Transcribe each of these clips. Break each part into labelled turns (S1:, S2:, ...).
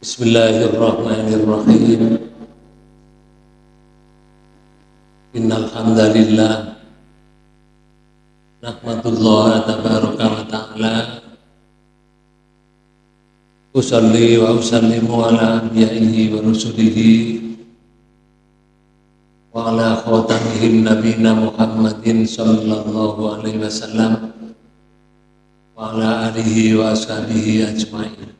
S1: Bismillahirrahmanirrahim. Innal hamdalillah nahmadullah tabaraka wa ta'ala. Usalli wa usallimu ala anbiya'ihi wa rusulihi. Wa ala khatamihim nabina Muhammadin sallallahu alaihi wasallam. Wa ala alihi wa ashabihi ajma'in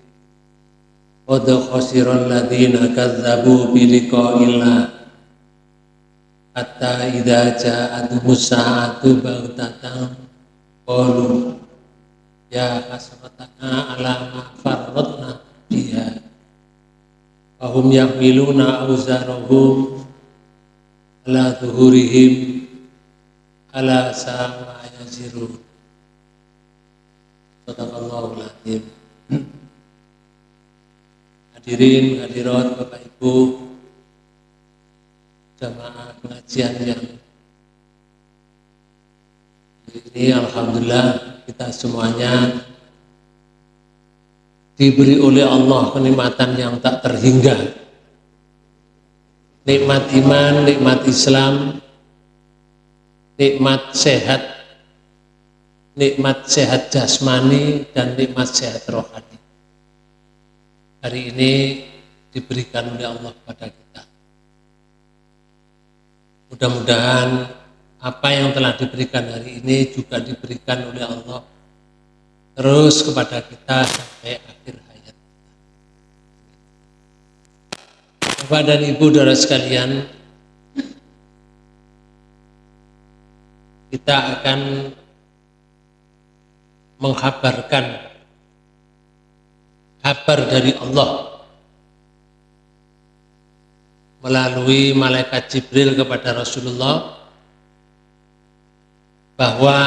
S1: Qad khasirul ladzina kadzdzabu bi liqa'illah hatta idza ja'atuhus musa'atu baghtatan qalu ya hasratana ala ma farratna biha. Wa hum yahmiluna awzarahum ala zuhurihim ala sa'a ma yazirun sadaqallahu Hadirin, hadirat Bapak Ibu jamaah pengajian yang ini Alhamdulillah kita semuanya diberi oleh Allah kenikmatan yang tak terhingga. Nikmat iman, nikmat Islam nikmat sehat nikmat sehat jasmani dan nikmat sehat rohani hari ini diberikan oleh Allah kepada kita. Mudah-mudahan apa yang telah diberikan hari ini juga diberikan oleh Allah terus kepada kita sampai akhir hayat. Bapak dan Ibu saudara sekalian, kita akan menghabarkan kabar dari Allah. Melalui malaikat Jibril kepada Rasulullah bahwa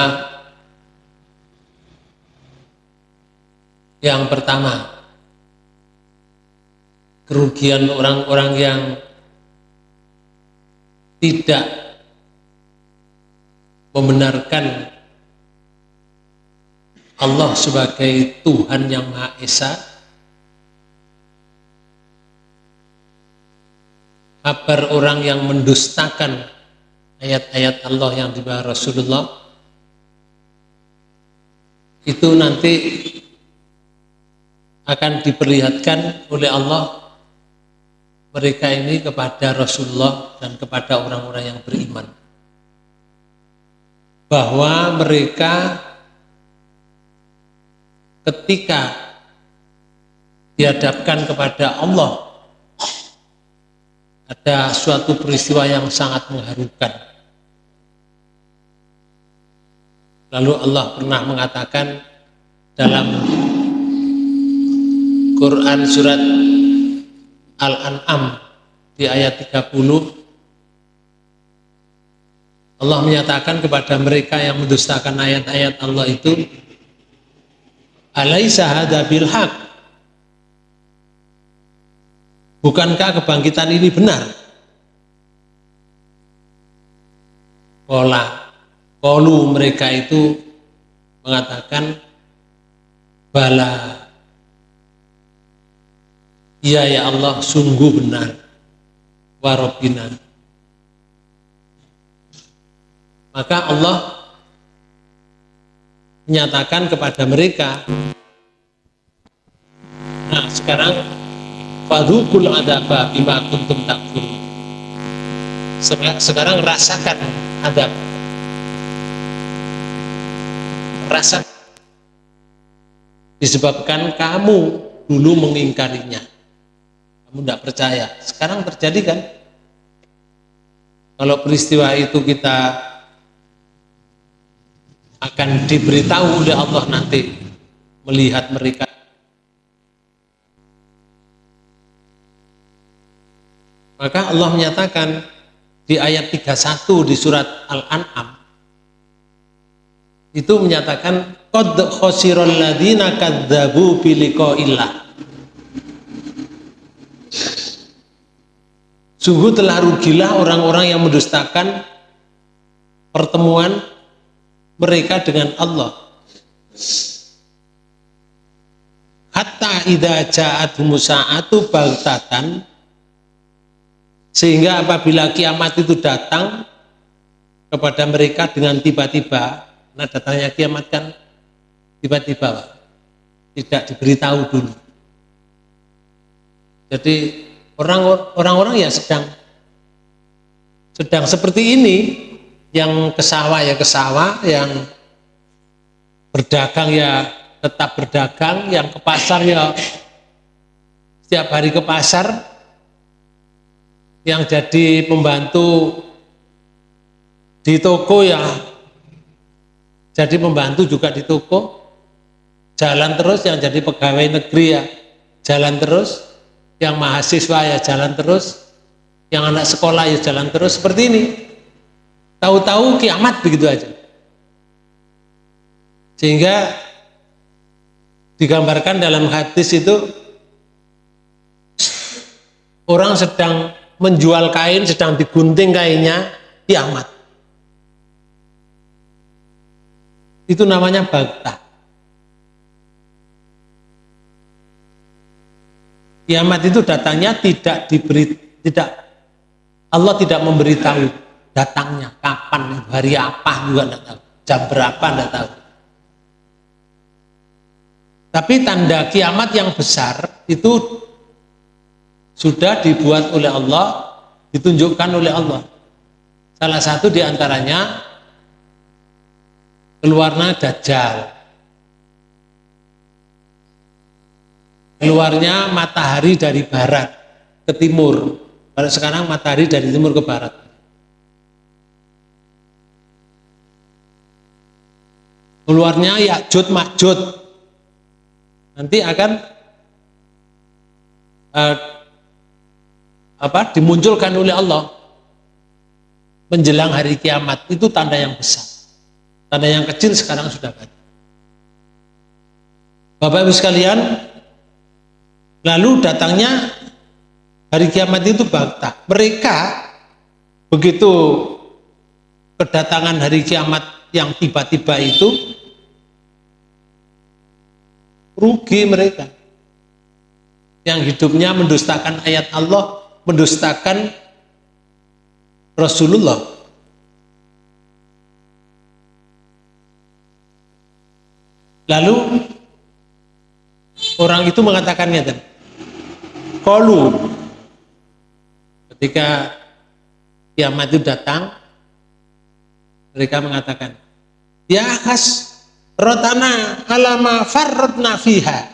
S1: Yang pertama, kerugian orang-orang yang tidak membenarkan Allah sebagai Tuhan yang Maha Esa kabar orang yang mendustakan ayat-ayat Allah yang dibawa Rasulullah itu nanti akan diperlihatkan oleh Allah mereka ini kepada Rasulullah dan kepada orang-orang yang beriman. Bahwa mereka ketika dihadapkan kepada Allah ada suatu peristiwa yang sangat mengharukan. Lalu Allah pernah mengatakan dalam Quran surat Al-An'am di ayat 30 Allah menyatakan kepada mereka yang mendustakan ayat-ayat Allah itu alaisa hadza bilhaq Bukankah kebangkitan ini benar? Pola kolu mereka itu mengatakan bala Iya ya Allah sungguh benar warobina maka Allah menyatakan kepada mereka nah sekarang fadhukul adaba bima kuntum takfur sekarang rasakan adab. Rasa. Disebabkan kamu dulu mengingkarinya. Kamu tidak percaya. Sekarang terjadi kan? Kalau peristiwa itu kita akan diberitahu oleh Allah nanti melihat mereka Maka Allah menyatakan di ayat 31 di surat Al-An'am itu menyatakan qad khosiral ladina kadzabu bi liqa'illah. Sungguh telah rugilah orang-orang yang mendustakan pertemuan mereka dengan Allah. Hatta idza ja'atuhum sa'atu baghtatan sehingga apabila kiamat itu datang kepada mereka dengan tiba-tiba, nah datangnya kiamat kan tiba-tiba, tidak diberitahu dulu. Jadi orang-orang ya sedang sedang seperti ini, yang ke sawah ya ke sawah, yang berdagang ya tetap berdagang, yang ke pasar ya setiap hari ke pasar, yang jadi pembantu di toko ya. Jadi pembantu juga di toko. Jalan terus yang jadi pegawai negeri ya. Jalan terus. Yang mahasiswa ya jalan terus. Yang anak sekolah ya jalan terus. Seperti ini. Tahu-tahu kiamat begitu aja. Sehingga digambarkan dalam hadis itu orang sedang menjual kain sedang digunting kainnya kiamat. Itu namanya bagta kiamat itu datangnya tidak diberi tidak Allah tidak memberitahu datangnya kapan hari apa juga tidak tahu jam berapa tidak tahu. Tapi tanda kiamat yang besar itu sudah dibuat oleh Allah, ditunjukkan oleh Allah. Salah satu di antaranya keluarnya Dajjal. Keluarnya matahari dari barat ke timur. Kalau sekarang matahari dari timur ke barat. Keluarnya Yakjud Makjud. Nanti akan uh, apa? Dimunculkan oleh Allah menjelang hari kiamat. Itu tanda yang besar. Tanda yang kecil sekarang sudah banyak. Bapak Ibu sekalian lalu datangnya hari kiamat itu bakta mereka begitu kedatangan hari kiamat yang tiba-tiba itu rugi mereka. Yang hidupnya mendustakan ayat Allah mendustakan Rasulullah. Lalu orang itu mengatakannya dan kolu ketika kiamat itu datang mereka mengatakan ya khas rotana alama farrodna fiha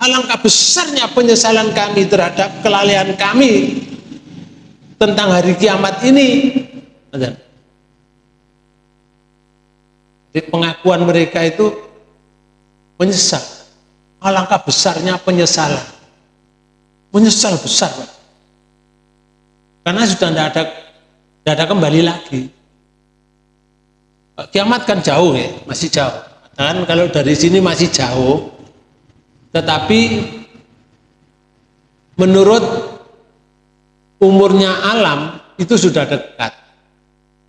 S1: Alangkah besarnya penyesalan kami terhadap kelalaian kami tentang hari kiamat ini. Jadi pengakuan mereka itu menyesal. Alangkah besarnya penyesalan. Menyesal besar. Karena sudah tidak ada, tidak ada kembali lagi. Kiamat kan jauh ya, masih jauh. Dan kalau dari sini masih jauh, tetapi menurut umurnya alam itu sudah dekat.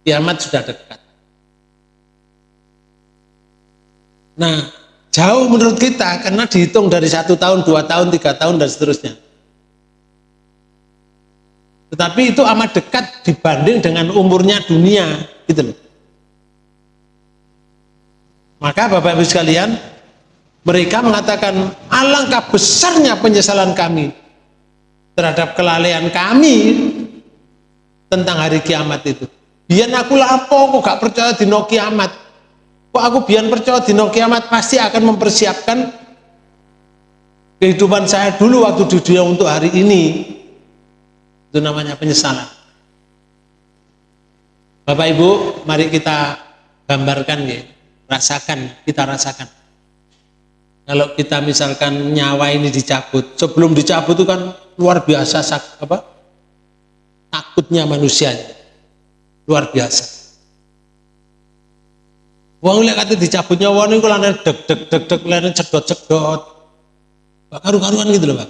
S1: Kiamat sudah dekat. Nah, jauh menurut kita karena dihitung dari satu tahun, dua tahun, tiga tahun dan seterusnya. Tetapi itu amat dekat dibanding dengan umurnya dunia, gitu loh. Maka Bapak Ibu sekalian, mereka mengatakan, alangkah besarnya penyesalan kami terhadap kelalaian kami tentang hari kiamat itu. Biar aku lapo, kok gak percaya di no kiamat. Kok aku biar percaya di no kiamat pasti akan mempersiapkan kehidupan saya dulu waktu di dunia untuk hari ini. Itu namanya penyesalan. Bapak Ibu, mari kita gambarkan ya, rasakan, kita rasakan kalau kita misalkan nyawa ini dicabut, sebelum dicabut itu kan luar biasa apa? takutnya manusia luar biasa. Wong lek kate dicabut nyawa niku lan deg deg deg deg lan cedot-cedot. Karu-karuan gitu loh, Pak.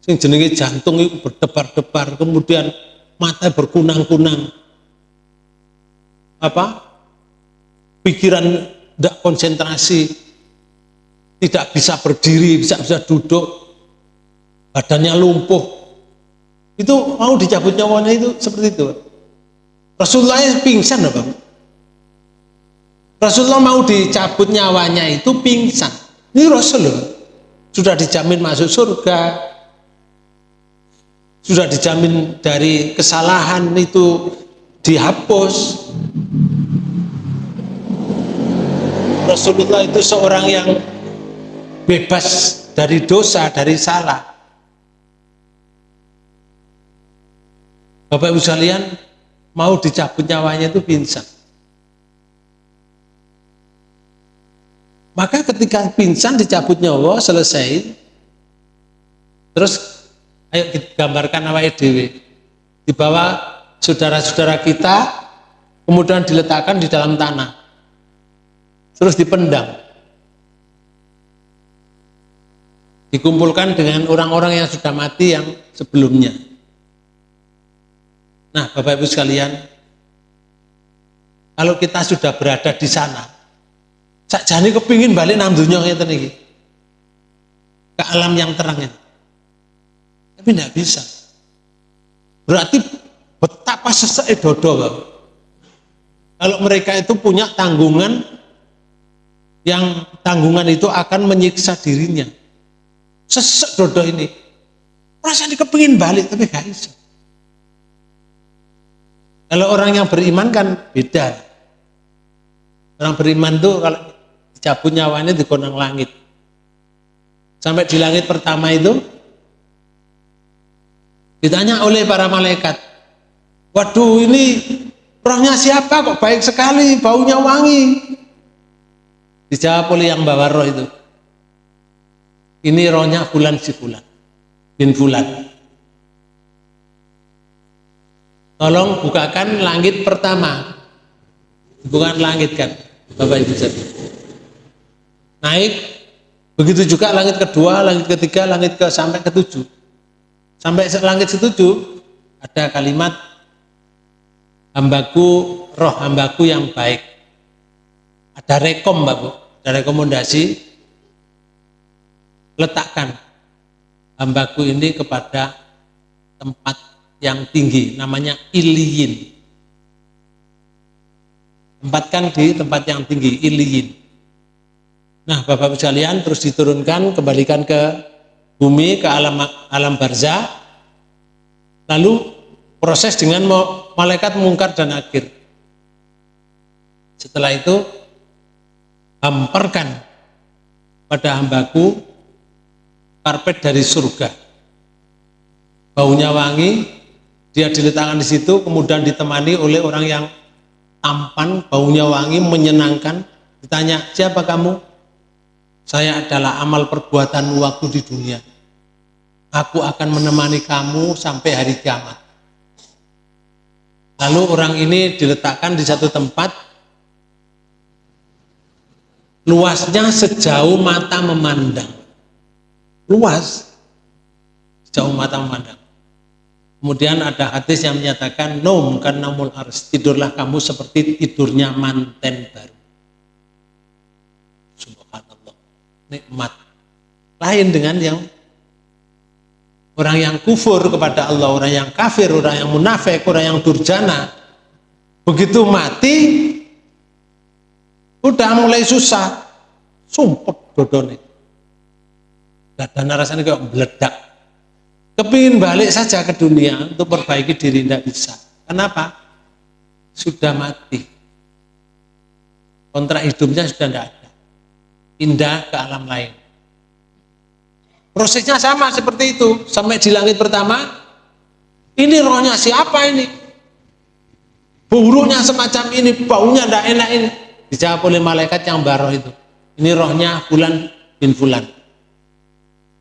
S1: Sing jenenge jantung itu berdebar-debar, kemudian mata berkunang-kunang. Apa? Pikiran tidak konsentrasi, tidak bisa berdiri, bisa bisa duduk, badannya lumpuh. Itu mau dicabut nyawanya itu seperti itu. Rasulullah pingsan, Pak. Rasulullah mau dicabut nyawanya itu pingsan. Ini Rasulullah sudah dijamin masuk surga, sudah dijamin dari kesalahan itu dihapus. Rasulullah itu seorang yang bebas dari dosa, dari salah. Bapak Ibu sekalian, mau dicabut nyawanya itu pingsan. Maka ketika pingsan dicabut nyawa selesai, terus ayo kita gambarkan awal edw, dibawa saudara-saudara kita, kemudian diletakkan di dalam tanah, terus dipendam, dikumpulkan dengan orang-orang yang sudah mati yang sebelumnya. Nah, Bapak Ibu sekalian, kalau kita sudah berada di sana, Sakjane kepingin balik nang dunia ngeten. Ke alam yang terang ini. Tapi tidak bisa. Berarti betapa sesek dodo Bang. Kalau mereka itu punya tanggungan yang tanggungan itu akan menyiksa dirinya. Sesek dodo ini. Perasaan kepingin balik tapi gak bisa. Kalau orang yang beriman kan beda. Orang beriman tuh kalau cabut nyawanya di konang langit sampai di langit pertama itu ditanya oleh para malaikat waduh ini rohnya siapa kok baik sekali baunya wangi dijawab oleh yang bawa roh itu ini rohnya bulan si bulan. Bin bulan. Tolong bukakan langit pertama. Bukan langit kan Bapak Ibu sekalian naik. Begitu juga langit kedua langit ketiga langit ke sampai ke tujuh sampai langit setuju ada kalimat hambaku roh hambaku yang baik. Ada rekom bu. Ada rekomendasi letakkan hambaku ini kepada tempat yang tinggi namanya iliyin tempatkan di tempat yang tinggi iliyin Nah, Bapak-Ibu sekalian terus diturunkan kembalikan ke bumi ke alam alam barzah. Lalu proses dengan malaikat mungkar dan akhir. Setelah itu hamparkan pada hambaku karpet dari surga. Baunya wangi, dia diletakkan di situ, kemudian ditemani oleh orang yang tampan, baunya wangi, menyenangkan. Ditanya, siapa kamu? Saya adalah amal perbuatan waktu di dunia. Aku akan menemani kamu sampai hari kiamat. Lalu orang ini diletakkan di satu tempat, luasnya sejauh mata memandang. Luas, sejauh mata memandang. Kemudian ada hadis yang menyatakan, Nom karena ars, tidurlah kamu seperti tidurnya manten baru. nikmat. Lain dengan yang orang yang kufur kepada Allah, orang yang kafir, orang yang munafik, orang yang durjana. Begitu mati, udah mulai susah, sumpet dodone. Dan rasanya kayak meledak. Kepingin balik saja ke dunia untuk perbaiki diri tidak bisa. Kenapa? Sudah mati. Kontrak hidupnya sudah tidak ada pindah ke alam lain. Prosesnya sama seperti itu. Sampai di langit pertama, ini rohnya siapa ini? Buruknya semacam ini, baunya tidak enak ini. Dijawab oleh malaikat yang baroh itu. Ini rohnya bulan bin Fulan.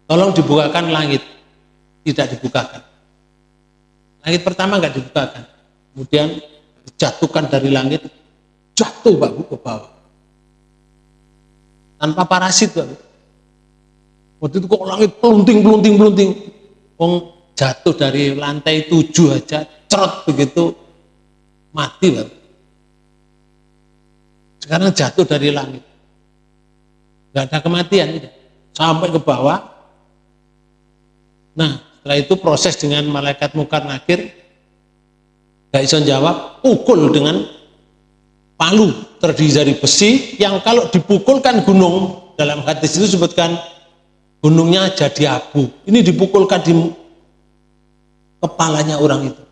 S1: Tolong dibukakan langit. Tidak dibukakan. Langit pertama nggak dibukakan. Kemudian dijatuhkan dari langit, jatuh Pak ke bawah. Tanpa parasit Pak. Waktu itu kok langit pelunting, pelunting, pelunting. Wong jatuh dari lantai tujuh aja, cerot begitu, mati Pak. Sekarang jatuh dari langit. Gak ada kematian, tidak. Sampai ke bawah. Nah, setelah itu proses dengan malaikat mukar nakir, gak bisa jawab, pukul dengan palu terdiri dari besi yang kalau dipukulkan gunung dalam hadis itu sebutkan gunungnya jadi abu. Ini dipukulkan di kepalanya orang itu,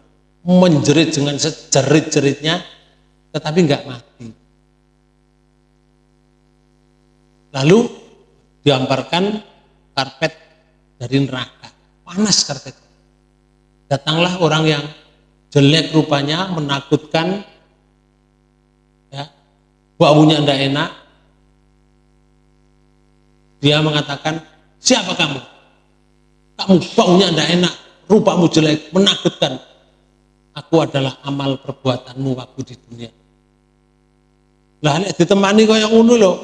S1: menjerit dengan sejerit-jeritnya, tetapi nggak mati. Lalu diamparkan karpet dari neraka, panas karpet. Datanglah orang yang jelek rupanya, menakutkan, ya, baunya tidak enak. Dia mengatakan, siapa kamu? Kamu baunya tidak enak, rupamu jelek, menakutkan. Aku adalah amal perbuatanmu waktu di dunia. Lah ditemani kau yang unu loh.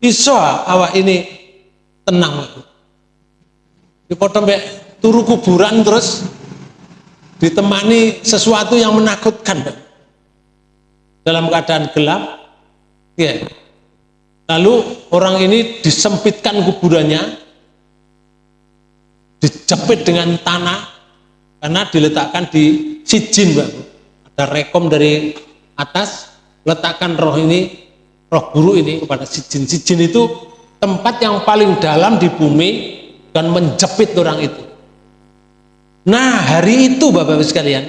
S1: Iso awak ini tenang. Dipotong turu kuburan terus ditemani sesuatu yang menakutkan dalam keadaan gelap ya. lalu orang ini disempitkan kuburannya dijepit dengan tanah karena diletakkan di sijin Mbak. ada rekom dari atas letakkan roh ini roh guru ini kepada sijin sijin itu tempat yang paling dalam di bumi dan menjepit orang itu Nah hari itu Bapak-Bapak sekalian,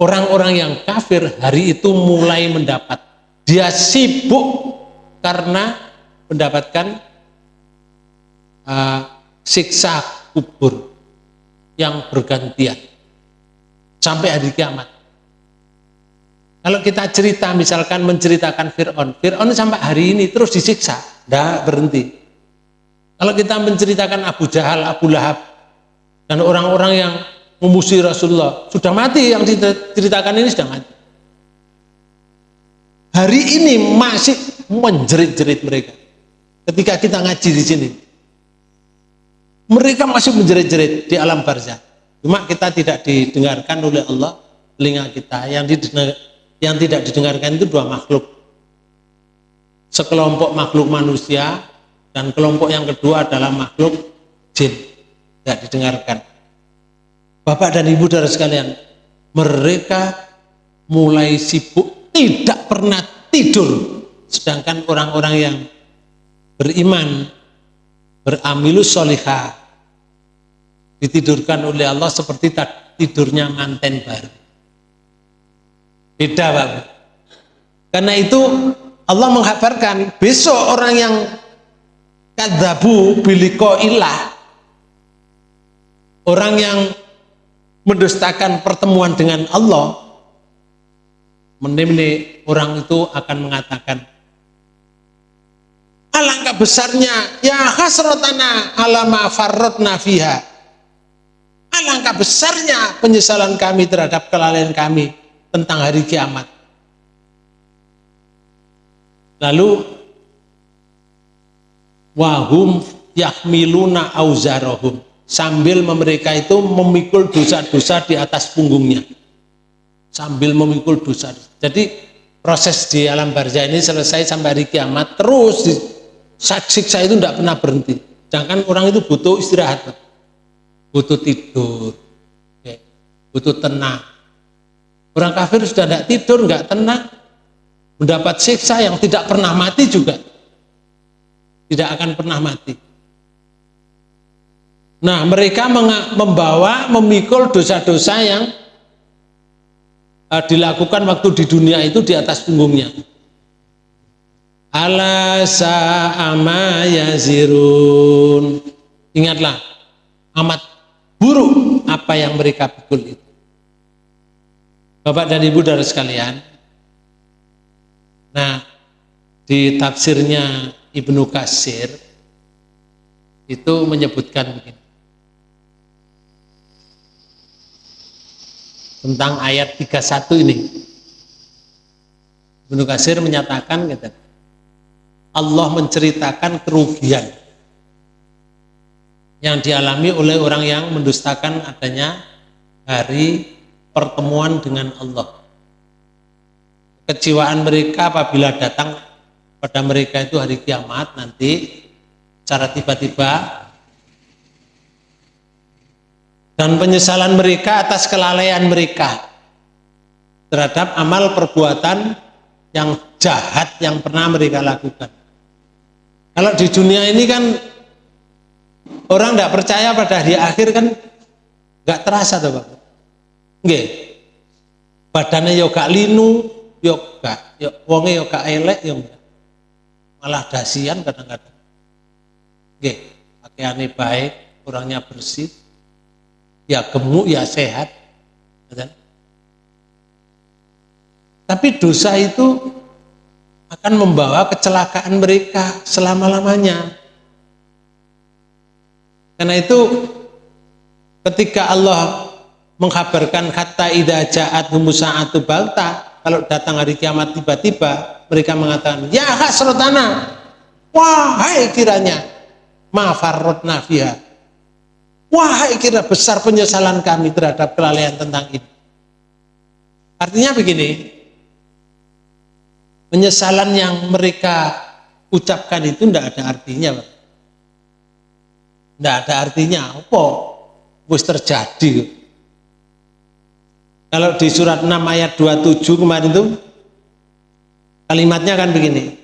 S1: orang-orang yang kafir hari itu mulai mendapat. Dia sibuk karena mendapatkan uh, siksa kubur yang bergantian sampai hari kiamat. Kalau kita cerita misalkan menceritakan Fir'aun, Fir'aun sampai hari ini terus disiksa, tidak berhenti. Kalau kita menceritakan Abu Jahal, Abu Lahab, dan orang-orang yang memusuhi Rasulullah sudah mati yang diceritakan ini sudah mati. Hari ini masih menjerit-jerit mereka. Ketika kita ngaji di sini mereka masih menjerit-jerit di alam barzah. Cuma kita tidak didengarkan oleh Allah telinga kita. Yang yang tidak didengarkan itu dua makhluk. Sekelompok makhluk manusia dan kelompok yang kedua adalah makhluk jin tidak didengarkan. Bapak dan Ibu dari sekalian, mereka mulai sibuk tidak pernah tidur. Sedangkan orang-orang yang beriman, beramilus solihah, ditidurkan oleh Allah seperti tidurnya manten baru. Beda Bapak. Karena itu Allah menghabarkan besok orang yang kadzabu biliko ilah. Orang yang mendustakan pertemuan dengan Allah menimni orang itu akan mengatakan alangkah besarnya ya hasratana alama farratna fiha. Alangkah besarnya penyesalan kami terhadap kelalaian kami tentang hari kiamat. Lalu wahum yahmiluna auzarahum. Sambil mereka itu memikul dosa-dosa di atas punggungnya. Sambil memikul dosa. Jadi proses di alam barzah ini selesai sampai hari kiamat terus siksa itu tidak pernah berhenti. Jangan orang itu butuh istirahat butuh tidur butuh tenang. Orang kafir sudah tidak tidur nggak tenang. Mendapat siksa yang tidak pernah mati juga tidak akan pernah mati Nah, mereka membawa, memikul dosa-dosa yang uh, dilakukan waktu di dunia itu di atas punggungnya. Ala. Ingatlah, amat buruk apa yang mereka pikul itu. Bapak dan Ibu dari sekalian, nah di tafsirnya Ibnu Kasir itu menyebutkan begini. Tentang ayat 31 ini. Ibnu Kasir menyatakan gitu, Allah menceritakan kerugian yang dialami oleh orang yang mendustakan adanya hari pertemuan dengan Allah. Keciwaan mereka apabila datang pada mereka itu hari kiamat nanti secara tiba-tiba dan penyesalan mereka atas kelalaian mereka terhadap amal perbuatan yang jahat yang pernah mereka lakukan. Kalau di dunia ini kan orang tidak percaya pada hari akhir kan nggak terasa tuh Pak. Nggih. Badannya yo gak linu, yo gak, yo wonge yo gak elek yo Malah dasian kadang-kadang. Nggih, pakaiannya baik, orangnya bersih, ya gemuk, ya sehat. Tapi dosa itu akan membawa kecelakaan mereka selama-lamanya. Karena itu ketika Allah mengkabarkan kata idza ja'at musa'atu balta kalau datang hari kiamat tiba-tiba mereka mengatakan ya hasratana wahai kiranya mafarrotna fiha. Wahai kira besar penyesalan kami terhadap kelalaian tentang ini. Artinya begini penyesalan yang mereka ucapkan itu tidak ada artinya tidak ada artinya apa? Terjadi kalau di surat 6 ayat 27 kemarin itu kalimatnya kan begini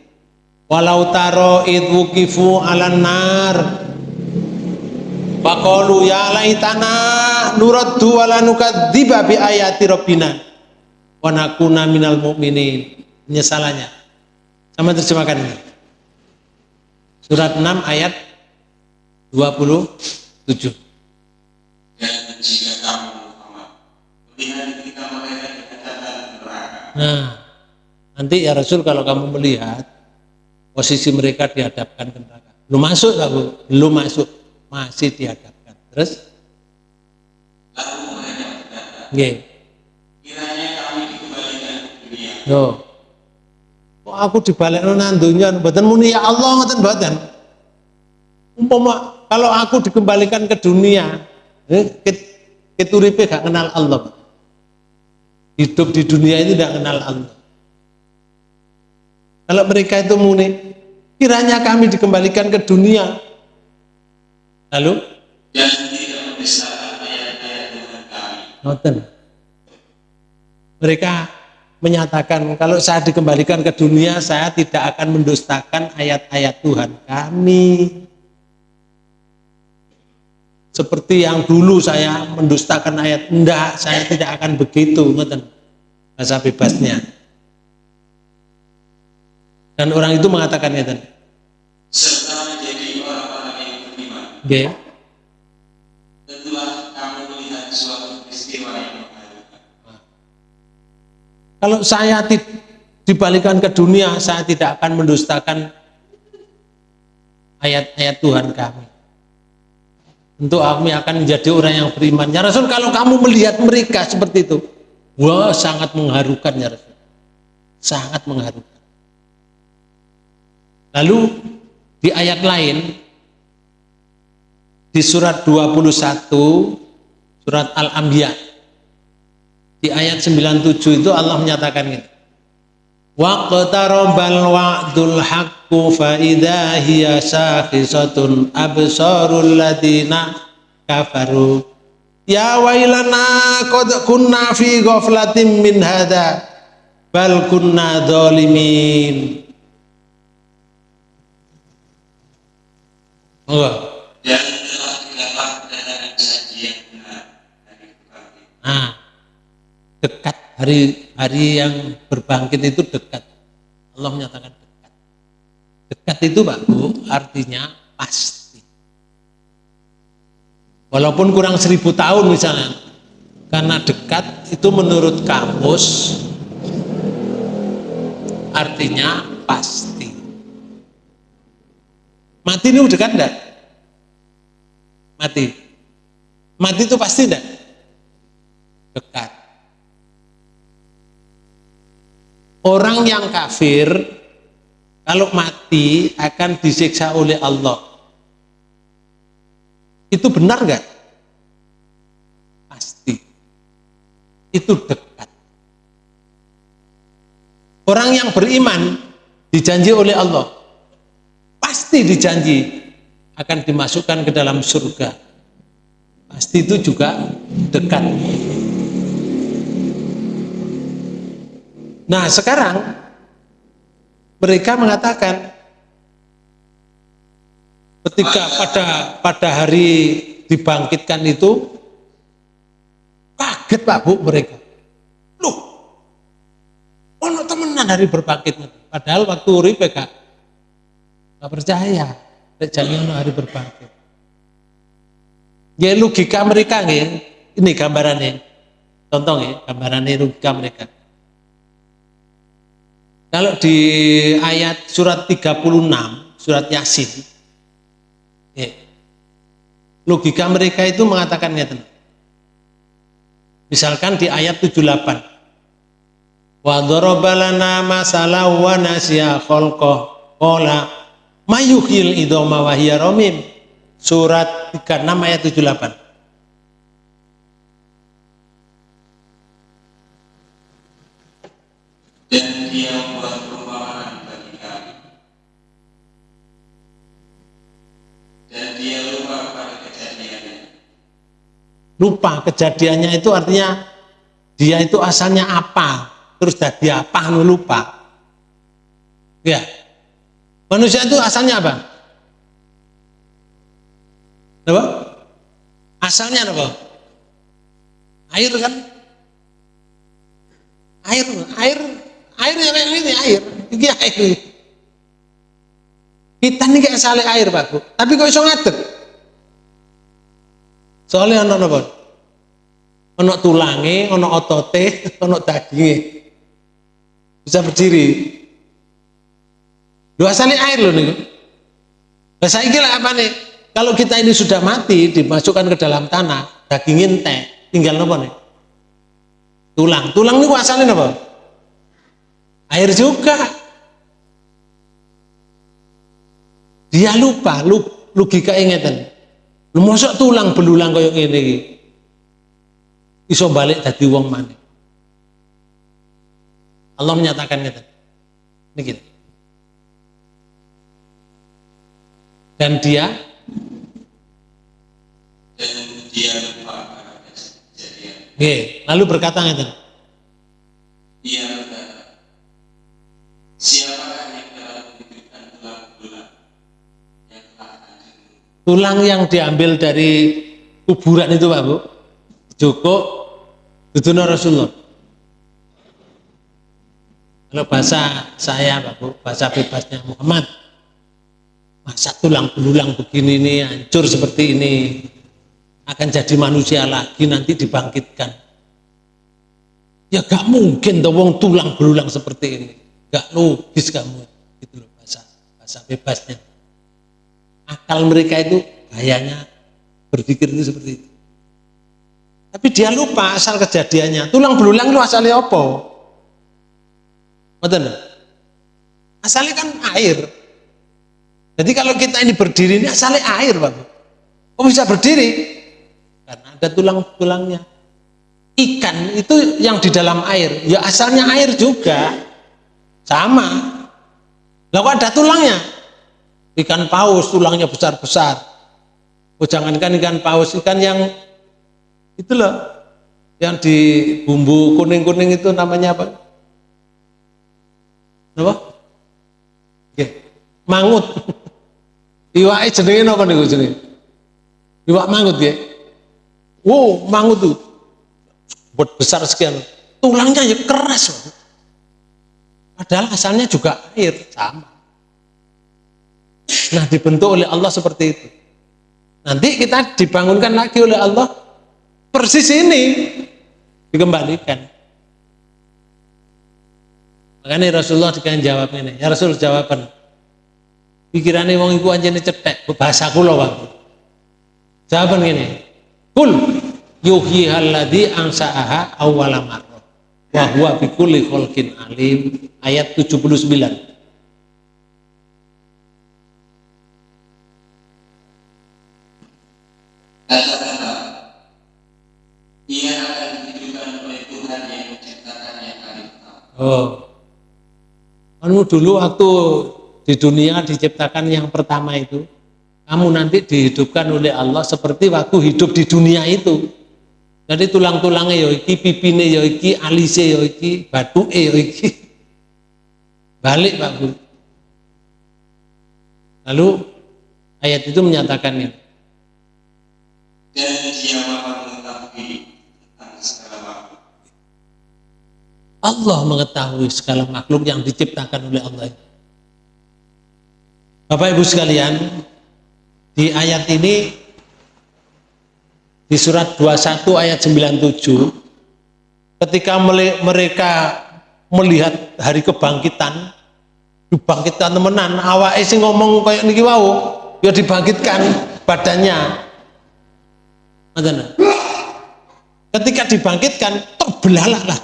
S1: walau taro idwukifu alan nar Faqalu ya laitana nuraddu wala nukadziba bi ayati rabbina wa nakuna minal mu'minin. Penyesalannya. Sama terjemahkan ini. Surat 6 ayat 27. Dan jika kamu Muhammad melihat kita mereka dikatakan neraka. Nah, nanti ya Rasul kalau kamu melihat posisi mereka dihadapkan ke neraka. Belum masuk Bu? Belum masuk. Masih dihadapkan. Terus? Nggih. Kiranya kami dikembalikan ke dunia. Kok aku dibalik nang mboten muni ya Allah ngoten mboten umpama kalau aku dikembalikan ke dunia eh, keturipe gak kenal Allah hidup di dunia itu tidak kenal Allah. Kalau mereka itu muni kiranya kami dikembalikan ke dunia. Lalu? Dan tidak mendustakan ayat-ayat Tuhan kami mereka menyatakan kalau saya dikembalikan ke dunia saya tidak akan mendustakan ayat-ayat Tuhan kami seperti yang dulu saya mendustakan ayat enggak saya tidak akan begitu ngeten bahasa bebasnya. Dan orang itu mengatakan ngeten serta menjadi orang-orang yang beriman. Okay. setelah kamu melihat suatu peristiwa yang mengharukan. Kalau saya dibalikan ke dunia saya tidak akan mendustakan ayat-ayat Tuhan kami untuk kami akan menjadi orang yang beriman. Ya Rasul, kalau kamu melihat mereka seperti itu, wah sangat mengharukan ya Rasul. Sangat mengharukan. Lalu di ayat lain di surat 21 surat Al-Anbiya di ayat 97 itu Allah menyatakan ini. Waqtarabal wa'dul haqqu fa idza hiya sakhisatun absarul ladina kafaru. Ya wailana qad kunna fi ghaflatin min hadha bal kunna zalimin Oh. Dan telah didapatkan sajian benar dari Nah, dekat hari hari yang berbangkit itu dekat Allah menyatakan dekat dekat itu Pak Bu artinya pasti walaupun kurang seribu tahun misalnya karena dekat itu menurut kamus artinya pasti mati ini dekat enggak? mati. Mati itu pasti tidak? Dekat. Orang yang kafir kalau mati akan disiksa oleh Allah. Itu benar nggak? Pasti. Itu dekat. Orang yang beriman dijanji oleh Allah. Pasti dijanji akan dimasukkan ke dalam surga. Pasti itu juga dekat. Nah sekarang mereka mengatakan ketika pada pada hari dibangkitkan itu kaget Pak Bu mereka. Loh, ono temenan hari berbangkit. Padahal waktu uri gak, gak percaya. Jangan hari berbangkit. Ya logika mereka ya. Ini gambarannya. Contoh ya, gambarannya logika mereka. Kalau di ayat surat 36, surat Yasin, ya, logika mereka itu mengatakan ya, Misalkan di ayat 78. Wa darabalana masalah wa nasya khalqah qala mayuhil idoma wa hiya ramim. Surat 36 ayat 78.
S2: Lupa kejadiannya
S1: itu artinya dia itu asalnya apa, terus jadi apa, lu lupa. Ya, manusia itu asalnya apa? Apa? Asalnya apa? Air kan? Air, air Air yang ini air, ini air. Kita ini kayak sale air, Pak. Tapi kok iso ngadeg? Soalnya ono napa? Ono tulange, ono otote, ono daginge. Bisa berdiri. Sale air loh nih. Nah, saya apa nih? Kalau kita ini sudah mati, dimasukkan ke dalam tanah, daging teh, tinggal apa nih? Tulang. Tulang ini asalnya apa? air juga dia lupa lu logika ingatan lu tulang belulang koyok ini iso balik tadi wong mana Allah menyatakan ngeten. Ini gitu. Dan dia
S2: dan dia lupa
S1: kejadian lalu berkata ngeten.
S2: Dia Siapakah yang telah memberikan tulang-tulang yang telah hadir?
S1: Tulang yang diambil dari kuburan itu Pak Bu, Joko, itu Rasulullah. Kalau bahasa saya Pak Bu, bahasa bebasnya Muhammad, masa tulang belulang begini ini hancur seperti ini akan jadi manusia lagi nanti dibangkitkan. Ya gak mungkin dong tulang belulang seperti ini. Gak logis kamu. Gitu loh bahasa bahasa bebasnya akal mereka itu gayanya berpikir itu seperti itu. Tapi dia lupa asal kejadiannya. Tulang belulang itu asalnya apa? Betul? asalnya kan air. Jadi kalau kita ini berdiri ini asalnya air Pak. Kok bisa berdiri? Karena ada tulang-tulangnya ikan itu yang di dalam air. Ya asalnya air juga. Sama. Kok ada tulangnya? Ikan paus tulangnya besar-besar. Oh jangankan ikan paus, ikan yang itu loh, yang di bumbu kuning-kuning itu namanya apa? Apa? Oke, mangut. Iwak jenenge apa nih jenenge? Iwak mangut ya. Wow, mangut tuh besar sekian. Tulangnya ya keras. Padahal asalnya juga air, sama. Nah dibentuk oleh Allah seperti itu. Nanti kita dibangunkan lagi oleh Allah persis ini dikembalikan. Makanya Rasulullah dikasih jawab ini. Ya Rasul jawaban. Pikirannya wong iku anjene cetek, bahasa kula Bang. Jawaban gini. Kul yuhyi alladhi ansa'aha awwala marrah. Wa huwa bikulli khalqin alim. Ayat 79.
S2: Kata-kata, ia akan dihidupkan oleh Tuhan yang.
S1: Oh. Kamu dulu waktu di dunia diciptakan yang pertama itu, kamu nanti dihidupkan oleh Allah seperti waktu hidup di dunia itu. Jadi tulang-tulangnya ya iki, pipine ya iki, alise ya iki, batuke ya iki. Balik Pak Bu. Lalu ayat itu menyatakan ini.
S2: Dan dia maha mengetahui tentang segala makhluk.
S1: Allah mengetahui segala makhluk yang diciptakan oleh Allah. Bapak Ibu sekalian, di ayat ini di surat 21 ayat 97 ketika mereka melihat hari kebangkitan dibangkitkan temenan awake sing ngomong kayak niki wau ya dibangkitkan badannya. Ketika dibangkitkan terbelalak lah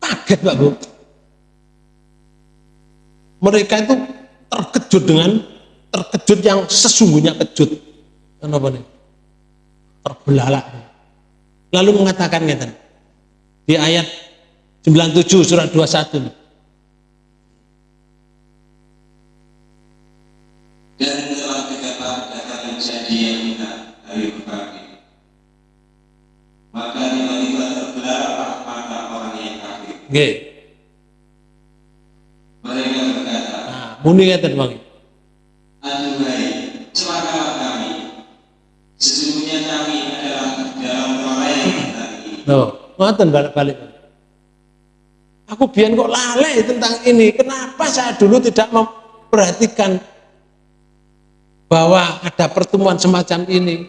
S1: kaget Pak Bu mereka itu terkejut dengan terkejut yang sesungguhnya kejut. Kenapa nih? Terbelalak. Lalu mengatakan ngeten di ayat 97 surat 21
S2: Dan
S1: nggih nah muni ngeten Bang
S2: Aduhai, celakalah kami. Sesungguhnya kami adalah dalam kelalaian ini.
S1: Loh, ngoten balik-balik. Aku biar kok lalai tentang ini. Kenapa saya dulu tidak memperhatikan bahwa ada pertemuan semacam ini?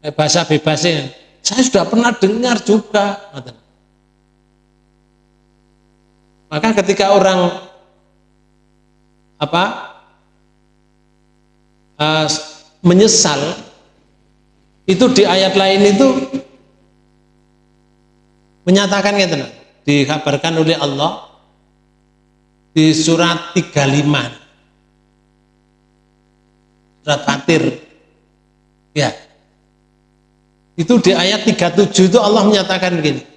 S1: Eh, bahasa bebasnya. Saya sudah pernah dengar juga. Ngoten. Maka ketika orang apa eh, menyesal itu di ayat lain itu menyatakan gitu nah, dikabarkan oleh Allah di surat 35 surat Fatir. Ya. Itu di ayat 37 itu Allah menyatakan begini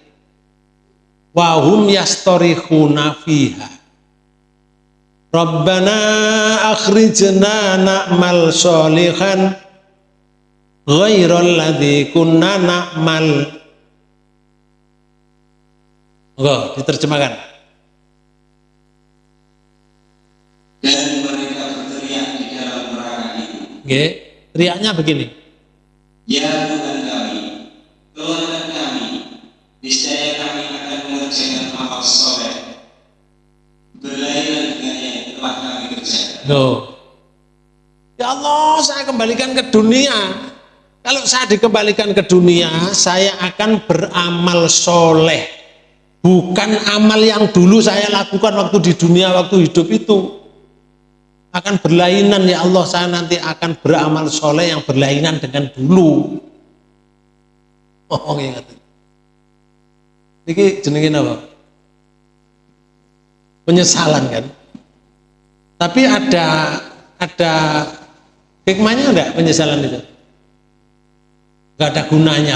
S1: wahum yastorihuna fiha Rabbana akhrijna na'mal solihan ghairal ladzi kunna na'mal Enggak, diterjemahkan.
S2: Dan mereka berteriak di dalam neraka itu.
S1: Oke, teriaknya begini.
S2: Ya Tuhan
S1: Loh. Ya Allah, saya kembalikan ke dunia. Kalau saya dikembalikan ke dunia, saya akan beramal soleh. Bukan amal yang dulu saya lakukan waktu di dunia, waktu hidup itu. Akan berlainan ya Allah, saya nanti akan beramal soleh yang berlainan dengan dulu. Oh, ingat. Ini jenengin apa? Penyesalan kan? Tapi ada ada hikmahnya enggak penyesalan itu? Enggak ada gunanya.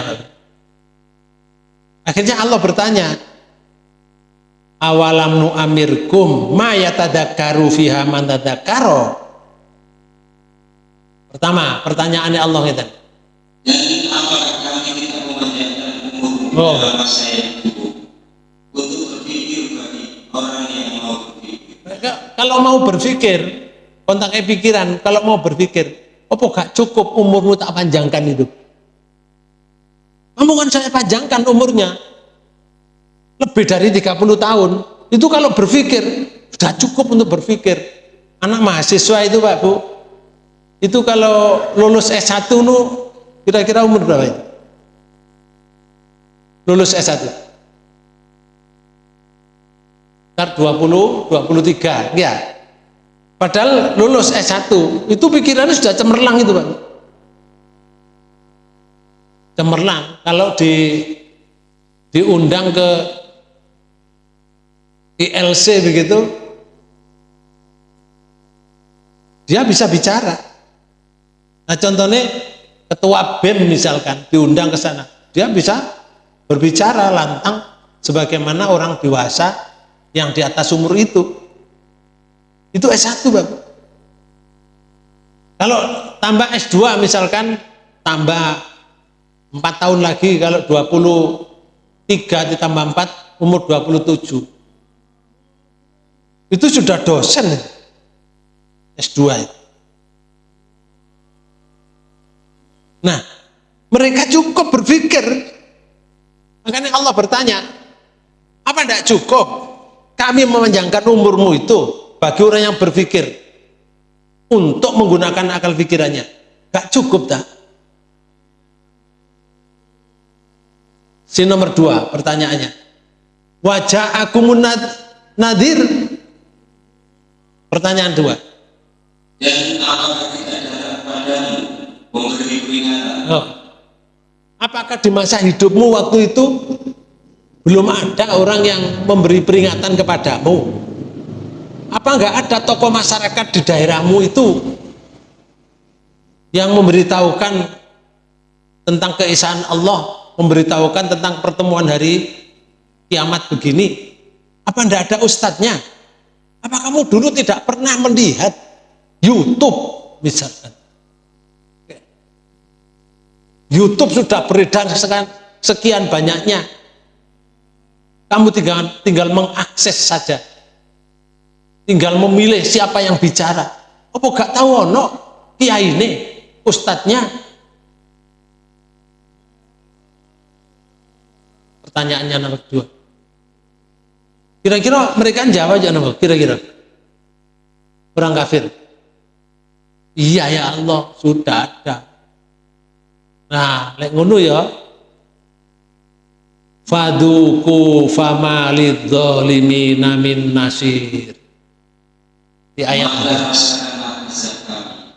S1: Akhirnya Allah bertanya, awalam nu amirkum ma yatadakkaru fiha man tadakkaro. Pertama, pertanyaannya Allah
S2: umur
S1: Oh. Kalau mau berpikir, kontaknya pikiran, kalau mau berpikir, apa gak cukup umurmu tak panjangkan itu? Kamu kan saya panjangkan umurnya. Lebih dari 30 tahun. Itu kalau berpikir, sudah cukup untuk berpikir. Anak mahasiswa itu Pak Bu, itu kalau lulus S1 nu kira-kira umur berapa itu? Lulus S1. Sekitar 20, 23, ya. Padahal lulus S1, itu pikirannya sudah cemerlang itu Pak. cemerlang kalau di diundang ke ILC begitu dia bisa bicara nah contohnya ketua BEM misalkan diundang ke sana dia bisa berbicara lantang sebagaimana orang dewasa yang di atas umur itu itu S1 Bapak kalau tambah S2 misalkan tambah 4 tahun lagi kalau 23 ditambah 4 umur 27 itu sudah dosen S2 itu. Nah, mereka cukup berpikir. Makanya Allah bertanya, apa tidak cukup kami memanjangkan umurmu itu bagi orang yang berpikir untuk menggunakan akal pikirannya? Gak cukup tak? Si nomor dua pertanyaannya. Wajah aku munad nadir. Pertanyaan dua.
S2: Dan apakah tidak ada padamu memberi peringatan?
S1: Oh. Apakah di masa hidupmu waktu itu belum ada orang yang memberi peringatan kepadamu? Apa enggak ada tokoh masyarakat di daerahmu itu yang memberitahukan tentang keesaan Allah, memberitahukan tentang pertemuan hari kiamat begini? Apa enggak ada ustadznya? Apa kamu dulu tidak pernah melihat YouTube misalkan? YouTube sudah beredar sekian banyaknya. Kamu tinggal, tinggal mengakses saja. Tinggal memilih siapa yang bicara. Apa gak tahu ono kiai ini, ustadznya. Pertanyaannya nomor dua. Kira-kira mereka jawab aja nomor kira-kira. Orang kafir. Iya ya Allah, sudah ada. Nah, lek ngono ya. Faduku fama lidzalimina min nasir. Di ayat.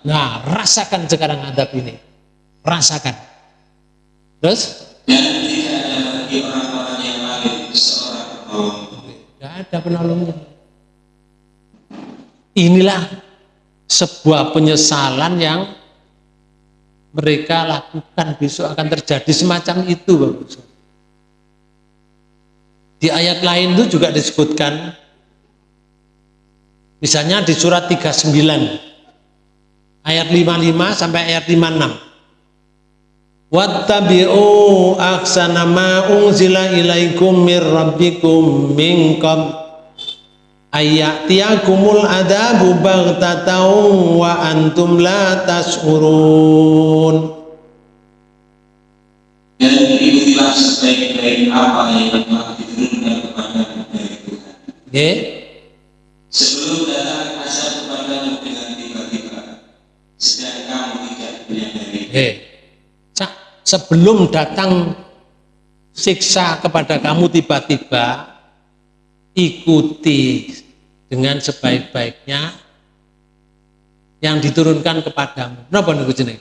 S1: Nah, rasakan sekarang adab ini. Rasakan. Terus?
S2: Dan tidak ada bagi orang-orang yang seorang penolong.
S1: Tidak ada penolongnya. Inilah sebuah penyesalan yang mereka lakukan besok akan terjadi semacam itu Bapak Di ayat lain itu juga disebutkan misalnya di surat 39 ayat 55 sampai ayat 56 Wattabi'u aksana ma unzila ilaikum mir rabbikum min qabl. Ayatiyakumul adabu baghtatan wa antum la tashurun.
S2: Dan ikutilah sebaik-baik apa yang
S1: Nggih.
S2: Sebelum datang azab kepadamu dengan tiba-tiba, sedang kamu tidak menyadari.
S1: Nggih. Sa- sebelum datang siksa kepada kamu tiba-tiba ikuti dengan sebaik-baiknya yang diturunkan kepadamu. Napa niku jeneng?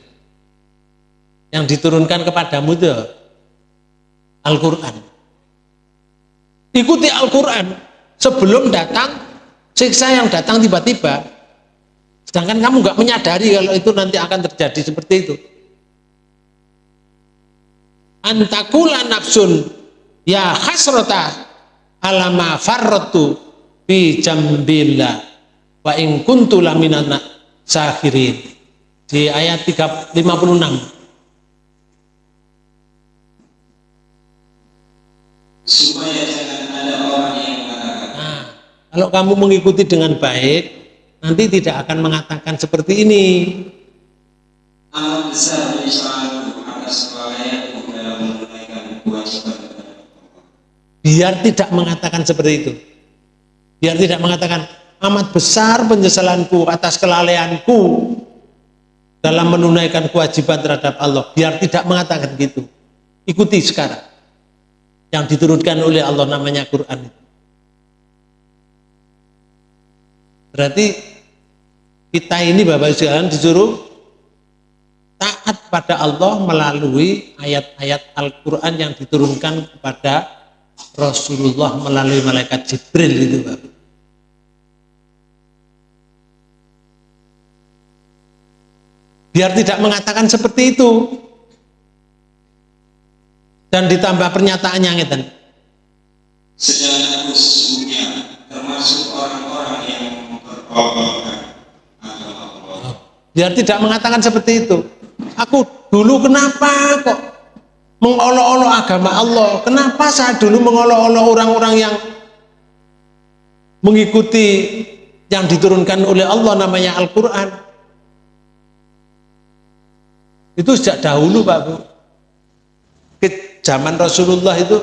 S1: Yang diturunkan kepadamu itu Al-Qur'an. Ikuti Al-Qur'an sebelum datang siksa yang datang tiba-tiba. Sedangkan kamu nggak menyadari kalau itu nanti akan terjadi seperti itu. Antakula nafsun ya hasrota alama farratu fi jambillah wa in kuntu laminana sahirin di ayat 3, 56
S2: Supaya jangan ada orang yang mengatakan,
S1: nah, kalau kamu mengikuti dengan baik nanti tidak akan mengatakan seperti ini. Biar tidak mengatakan seperti itu. Biar tidak mengatakan amat besar penyesalanku atas kelalaianku dalam menunaikan kewajiban terhadap Allah. Biar tidak mengatakan gitu. Ikuti sekarang. Yang diturunkan oleh Allah namanya Quran itu berarti kita ini Bapak sekalian disuruh taat pada Allah melalui ayat-ayat Al-Quran yang diturunkan kepada Rasulullah melalui malaikat Jibril itu Bapak. Biar tidak mengatakan seperti itu. Dan ditambah pernyataannya ngeten.
S2: Sedang aku sesungguhnya termasuk orang-orang
S1: Biar tidak mengatakan seperti itu. Aku dulu kenapa kok mengolok-olok agama Allah? Kenapa saya dulu mengolok-olok orang-orang yang mengikuti yang diturunkan oleh Allah namanya Al-Quran? Itu sejak dahulu Pak Bu. Ke zaman Rasulullah itu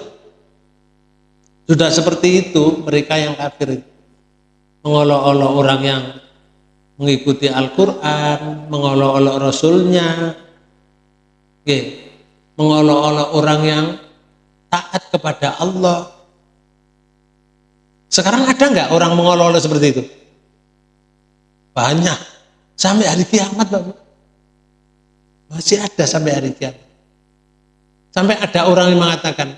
S1: sudah seperti itu mereka yang kafir itu. Mengolok-olok orang yang mengikuti Al-Quran, mengolok-olok Rasulnya, mengolok-olok orang yang taat kepada Allah. Sekarang ada nggak orang mengolok-olok seperti itu? Banyak. Sampai hari kiamat, Bapak. Masih ada sampai hari kiamat. Sampai ada orang yang mengatakan,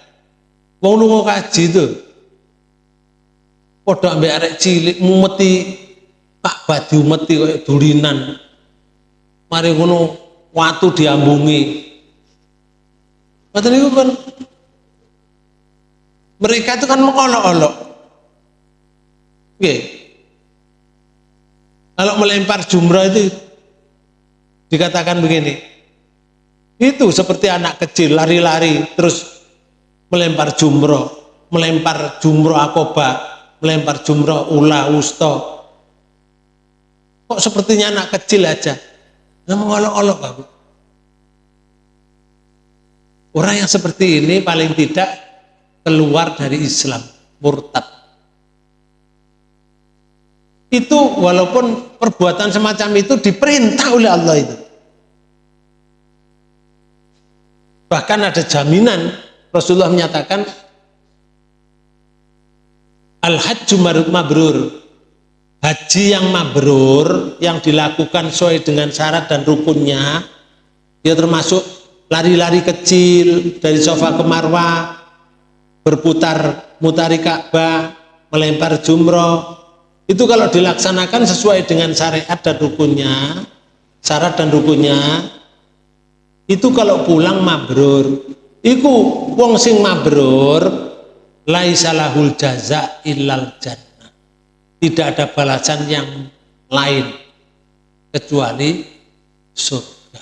S1: mau nunggu kaji itu, podo ambil arek cilik, mumeti Pak badi umeti kayak dulinan. Mari ngono watu diambungi. Mboten niku kan mereka itu kan mengolok-olok. Oke. Kalau melempar jumrah itu dikatakan begini. Itu seperti anak kecil lari-lari terus melempar jumroh, melempar jumroh akoba, melempar jumroh ula usto, Kok sepertinya anak kecil aja. Nggak mengolok-olok Pak. Orang yang seperti ini paling tidak keluar dari Islam, murtad. Itu walaupun perbuatan semacam itu diperintah oleh Allah itu. Bahkan ada jaminan Rasulullah menyatakan Al-Hajju mabrur. Haji yang mabrur yang dilakukan sesuai dengan syarat dan rukunnya dia termasuk lari-lari kecil dari sofa ke marwah berputar mutari Ka'bah melempar jumroh. Itu kalau dilaksanakan sesuai dengan syariat dan rukunnya syarat dan rukunnya itu kalau pulang mabrur. Iku wong sing mabrur laisalahul jaza illal jannah tidak ada balasan yang lain kecuali surga.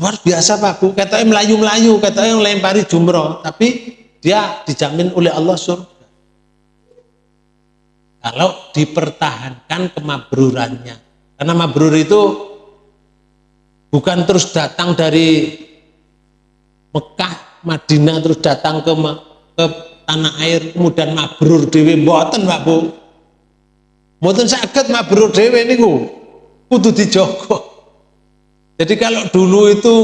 S1: Luar biasa Pak Bu, katanya melayu-melayu, katanya yang lempari jumroh, tapi dia dijamin oleh Allah surga. Kalau dipertahankan kemabrurannya. Karena mabrur itu bukan terus datang dari Mekah, Madinah terus datang ke ke tanah air kemudian mabrur dewi mboten Pak Bu Mboten sakit mabrur dhewe niku. Kudu dijogo. Jadi kalau dulu itu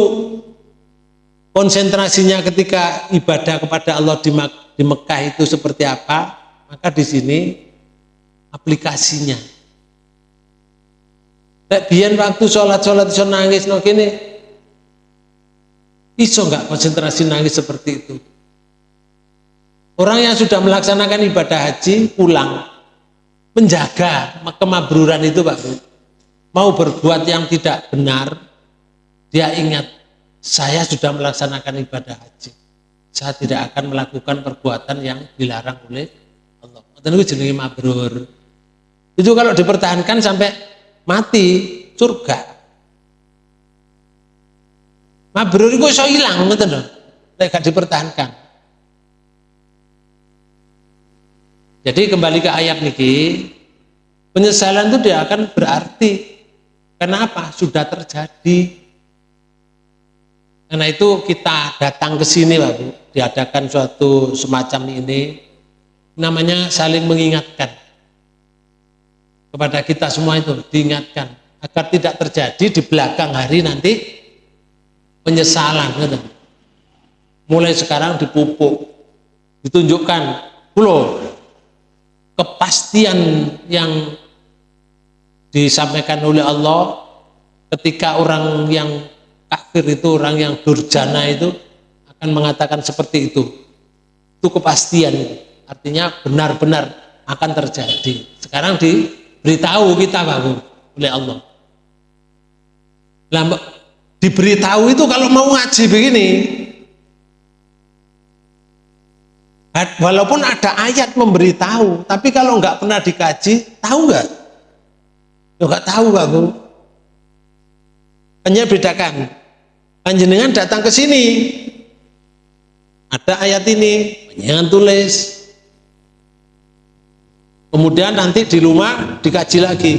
S1: konsentrasinya ketika ibadah kepada Allah di, di Mekah itu seperti apa, maka di sini aplikasinya. Lek biyen waktu sholat-sholat iso nangis no. Iso enggak konsentrasi nangis seperti itu. Orang yang sudah melaksanakan ibadah haji pulang menjaga kemabruran itu Pak Bu. Mau berbuat yang tidak benar, dia ingat, saya sudah melaksanakan ibadah haji. Saya tidak akan melakukan perbuatan yang dilarang oleh Allah. Itu jenis mabrur. Itu kalau dipertahankan sampai mati, surga. Mabrur itu bisa hilang, Tidak dipertahankan. Jadi kembali ke ayat niki, penyesalan itu dia akan berarti. Kenapa? Sudah terjadi. Karena itu kita datang ke sini, Pak Bu, diadakan suatu semacam ini, namanya saling mengingatkan kepada kita semua itu diingatkan agar tidak terjadi di belakang hari nanti penyesalan gitu. mulai sekarang dipupuk ditunjukkan loh kepastian yang disampaikan oleh Allah ketika orang yang kafir itu orang yang durjana itu akan mengatakan seperti itu. Itu kepastian. Artinya benar-benar akan terjadi. Sekarang diberitahu kita baru oleh Allah. Lah diberitahu itu kalau mau ngaji begini, walaupun ada ayat memberitahu, tapi kalau nggak pernah dikaji, tahu nggak? Nggak tahu Bu. Hanya bedakan. Panjenengan datang ke sini, ada ayat ini, panjenengan tulis, kemudian nanti di rumah dikaji lagi.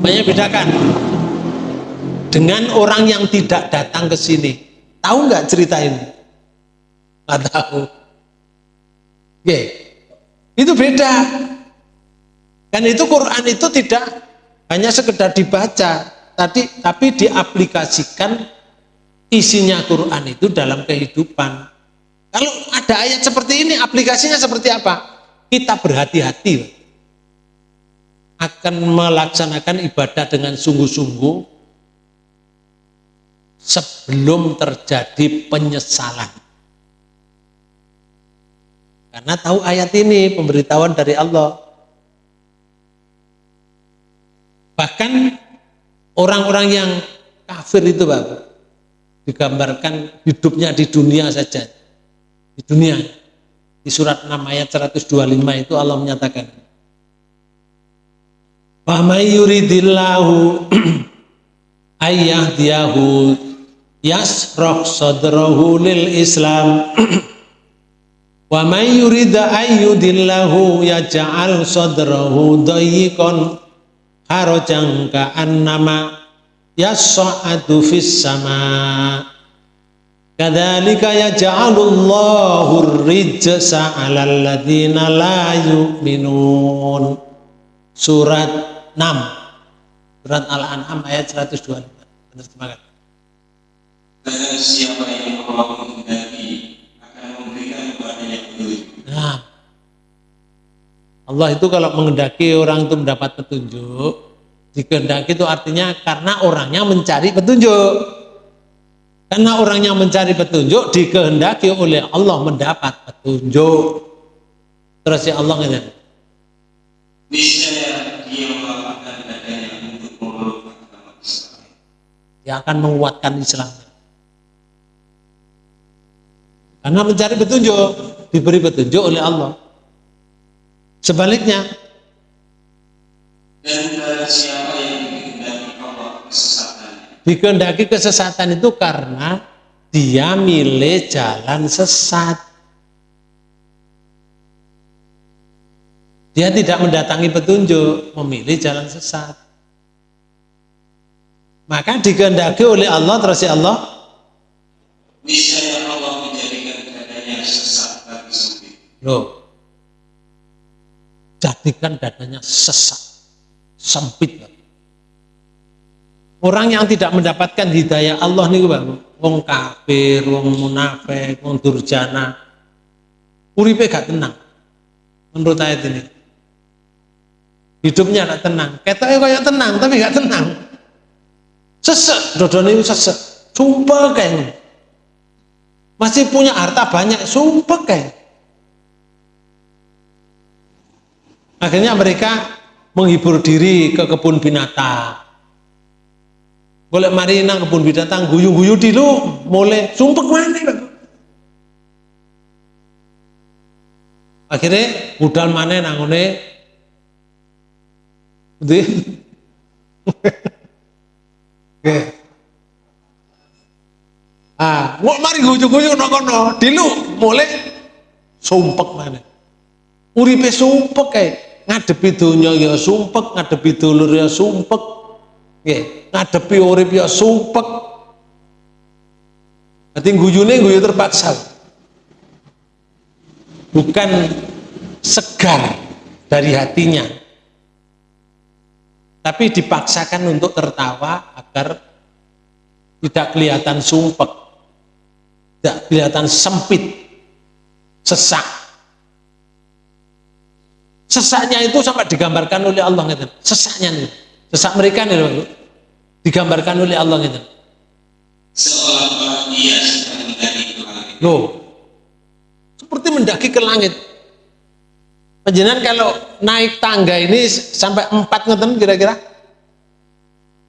S1: Banyak bedakan dengan orang yang tidak datang ke sini. Tahu nggak cerita ini? Nggak tahu Oke. itu beda kan itu Quran itu tidak hanya sekedar dibaca tadi tapi diaplikasikan isinya Quran itu dalam kehidupan kalau ada ayat seperti ini aplikasinya seperti apa kita berhati-hati akan melaksanakan ibadah dengan sungguh-sungguh sebelum terjadi penyesalan. Karena tahu ayat ini pemberitahuan dari Allah. Bahkan orang-orang yang kafir itu Pak, digambarkan hidupnya di dunia saja. Di dunia di surat 6 ayat 125 itu Allah menyatakan Wa may yuridillahu ayyahdiyahu yasrah sadrahu lil Islam wa may yurida ayyudillahu yaj'al sadrahu dayyqan harajan ka'annama yas'adu fis sama' Kadzalika yaj'alullahu rijsa 'alal ladzina la yu'minun. Surat 6. Surat Al-An'am ayat 125. Terjemahkan.
S2: Dan siapa yang Allah menghendaki akan memberikan kepadanya petunjuk.
S1: Nah, Allah itu kalau menghendaki orang itu mendapat petunjuk, dikehendaki itu artinya karena orangnya mencari petunjuk. Karena orang yang mencari petunjuk dikehendaki oleh Allah mendapat petunjuk. Terus ya Allah ngene.
S2: Niscaya dia
S1: akan menguatkan Islam. Karena mencari petunjuk, diberi petunjuk oleh Allah. Sebaliknya,
S2: dan siapa yang dikehendaki Allah kesesatan
S1: dikehendaki kesesatan itu karena dia milih jalan sesat. Dia tidak mendatangi petunjuk, memilih jalan sesat. Maka dikehendaki oleh Allah terus ya Allah
S2: Niscaya Allah menjadikan dadanya sesat bagi sempit.
S1: Loh. Jadikan dadanya sesat. Sempit. Orang yang tidak mendapatkan hidayah Allah nih Bang, wong kafir, wong munafik, wong durjana, uripe gak tenang. Menurut ayat ini. Hidupnya gak tenang. Ketoknya kayak tenang, tapi gak tenang. Sesek, dodone sesek. Sumpah kayak Masih punya harta banyak, sumpah kayak. Akhirnya mereka menghibur diri ke kebun binatang. Golek mari nang kebun binatang guyu-guyu di lu mulai sumpek mana akhirnya budal mana nangone di Oke. Ah, mau mari guyu-guyu nang kono, dilu mulai sumpek mana. Uripe sumpek kayak ngadepi dunia ya sumpek, ngadepi dulur ya sumpek, Nggih, ngadepi urip ya sumpek. Dadi guyune guyu terpaksa. Bukan segar dari hatinya. Tapi dipaksakan untuk tertawa agar tidak kelihatan sumpek. Tidak kelihatan sempit. Sesak. Sesaknya itu sampai digambarkan oleh Allah gitu. Sesaknya nih. Sesak mereka nih loh, digambarkan oleh Allah gitu.
S2: seolah-olah dia sedang mendaki ke langit.
S1: Loh, seperti mendaki ke langit. Penjenan kalau naik tangga ini sampai empat ngeten kira-kira?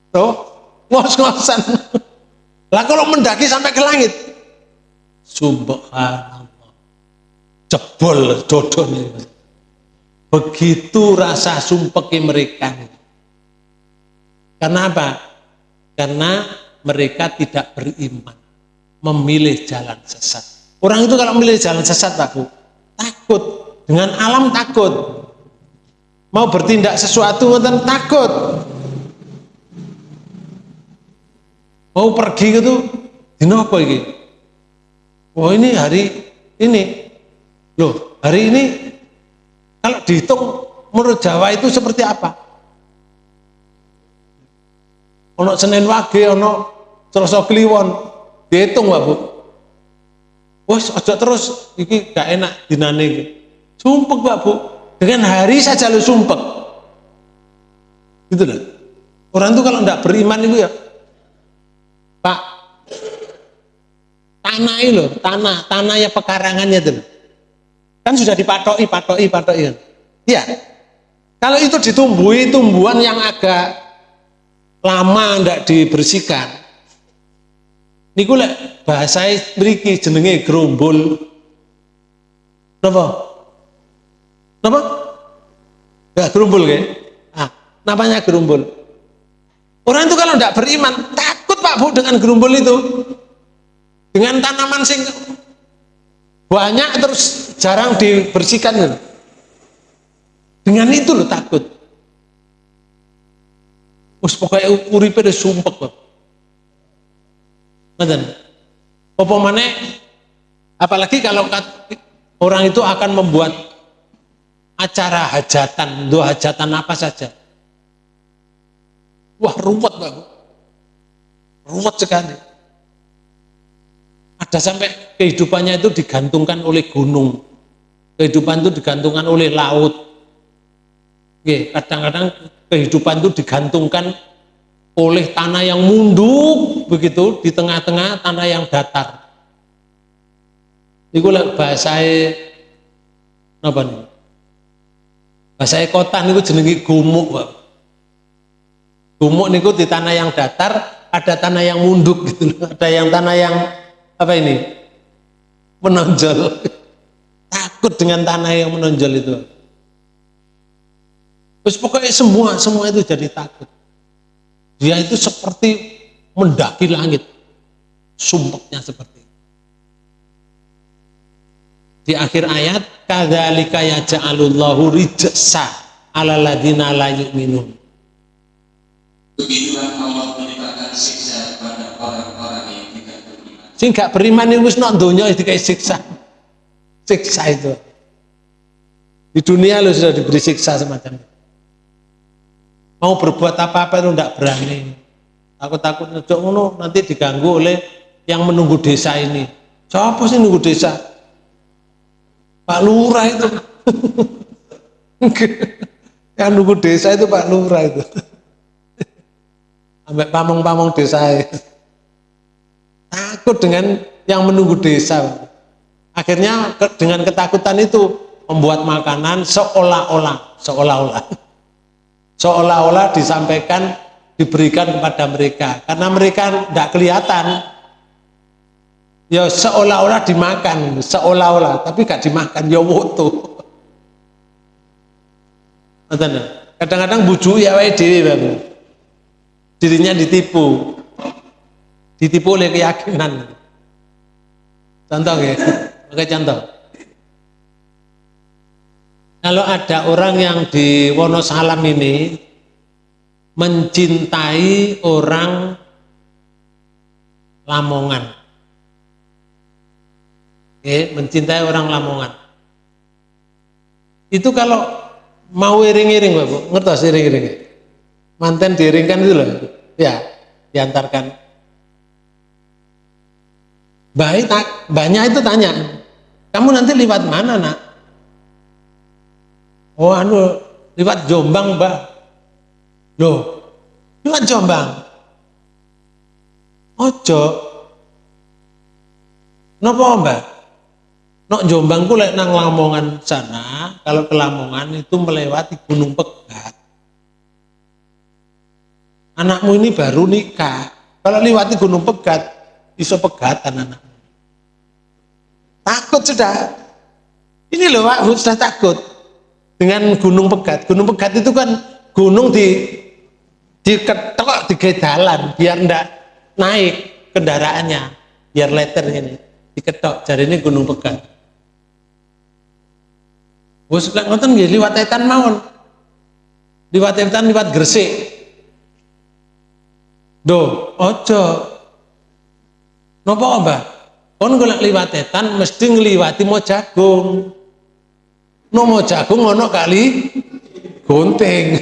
S1: Tuh, ngos-ngosan. Lah kalau mendaki sampai ke langit, subhanallah, jebol dodone. Begitu rasa sumpeki mereka. Karena apa? Karena mereka tidak beriman, memilih jalan sesat. Orang itu kalau memilih jalan sesat, Pak Bu, takut. Dengan alam takut. Mau bertindak sesuatu, ngoten takut. Mau pergi dino apa ini? Oh ini hari ini. Loh, hari ini kalau dihitung menurut Jawa itu seperti apa? Ono Senin Wage, ono Selasa Kliwon, dihitung Pak Bu. Wes aja terus iki gak enak dinane iki. Sumpek Pak Bu. Dengan hari saja lu sumpek. Gitu loh. Orang itu kalau tidak beriman itu ya Pak tanah itu loh, tanah, tanah ya pekarangannya itu. Kan sudah dipatoki, patoki, patoki kan. Iya. Kalau itu ditumbuhi tumbuhan yang agak lama tidak dibersihkan. Niku lek bahasa mriki jenenge gerombol. Napa? Napa? Ya gerombol ke? Ah, namanya gerombol. Orang itu kalau tidak beriman, takut Pak Bu dengan gerombol itu. Dengan tanaman sing banyak terus jarang dibersihkan. Dengan itu lo takut. Us pokoknya uripe wis sumpek kok ngoten. Apa mana apalagi kalau orang itu akan membuat acara hajatan dua hajatan apa saja. Wah ruwet Pak. Ruwet sekali ada sampai kehidupannya itu digantungkan oleh gunung. Kehidupan itu digantungkan oleh laut. Kadang-kadang kehidupan itu digantungkan oleh tanah yang munduk begitu di tengah-tengah tanah yang datar. Iku bahasa apa nih? Bahasa kota niku jenengi gumuk, Pak. Gumuk niku di tanah yang datar, ada tanah yang munduk gitu Ada yang tanah yang apa ini? Menonjol. Takut dengan tanah yang menonjol itu. Terus pokoknya semua semua itu jadi takut. Dia itu seperti mendaki langit. Sumpahnya seperti itu. di akhir ayat kadzalika yaj'alullahu rijsa 'alal ladina la yu'minun.
S2: Begitulah Allah menimpakan siksa
S1: Sing gak beriman itu wis nak donya siksa. Siksa itu. Di dunia lo sudah diberi siksa semacam itu. Mau berbuat apa-apa itu tidak berani. Takut-takut ngejok ngono nanti diganggu oleh yang menunggu desa ini. Siapa sih nunggu desa? Pak Lurah itu. yang nunggu desa itu Pak Lurah itu. Sampai pamong-pamong desa itu takut dengan yang menunggu desa. Akhirnya dengan ketakutan itu membuat makanan seolah-olah, seolah-olah, seolah-olah disampaikan, diberikan kepada mereka. Karena mereka tidak kelihatan, ya seolah-olah dimakan, seolah-olah, tapi gak dimakan, ya woto. Kadang-kadang buju ya dirinya ditipu ditipu oleh keyakinan. Contoh ya oke contoh. Kalau ada orang yang di Wonosalam ini mencintai orang Lamongan. Oke mencintai orang Lamongan. Itu kalau mau iring-iring Bapak, ngertos iring-iring manten diiringkan itu loh. Ya diantarkan Baik, banyak itu tanya, kamu nanti lewat mana nak? Oh anu, lewat Jombang mbak. Loh, lewat Jombang. Ojo, Napa mbak? Nok Jombang ku lek nang Lamongan sana, kalau ke Lamongan itu melewati Gunung Pegat. Anakmu ini baru nikah. Kalau lewati Gunung Pegat, iso pegatan anak. Takut sudah. Ini loh Pak, sudah takut dengan Gunung Pegat. Gunung Pegat itu kan gunung di diketok di jalan biar ndak naik kendaraannya, biar letter ini diketok. Jadi ini Gunung Pegat. Wes lek ngoten nggih liwat etan mawon. Liwat etan liwat Gresik. Do, ojo. Napa, Mbah? Kon golek liwat etan mesti ngliwati mau jagung. No mau jagung ono kali gunting.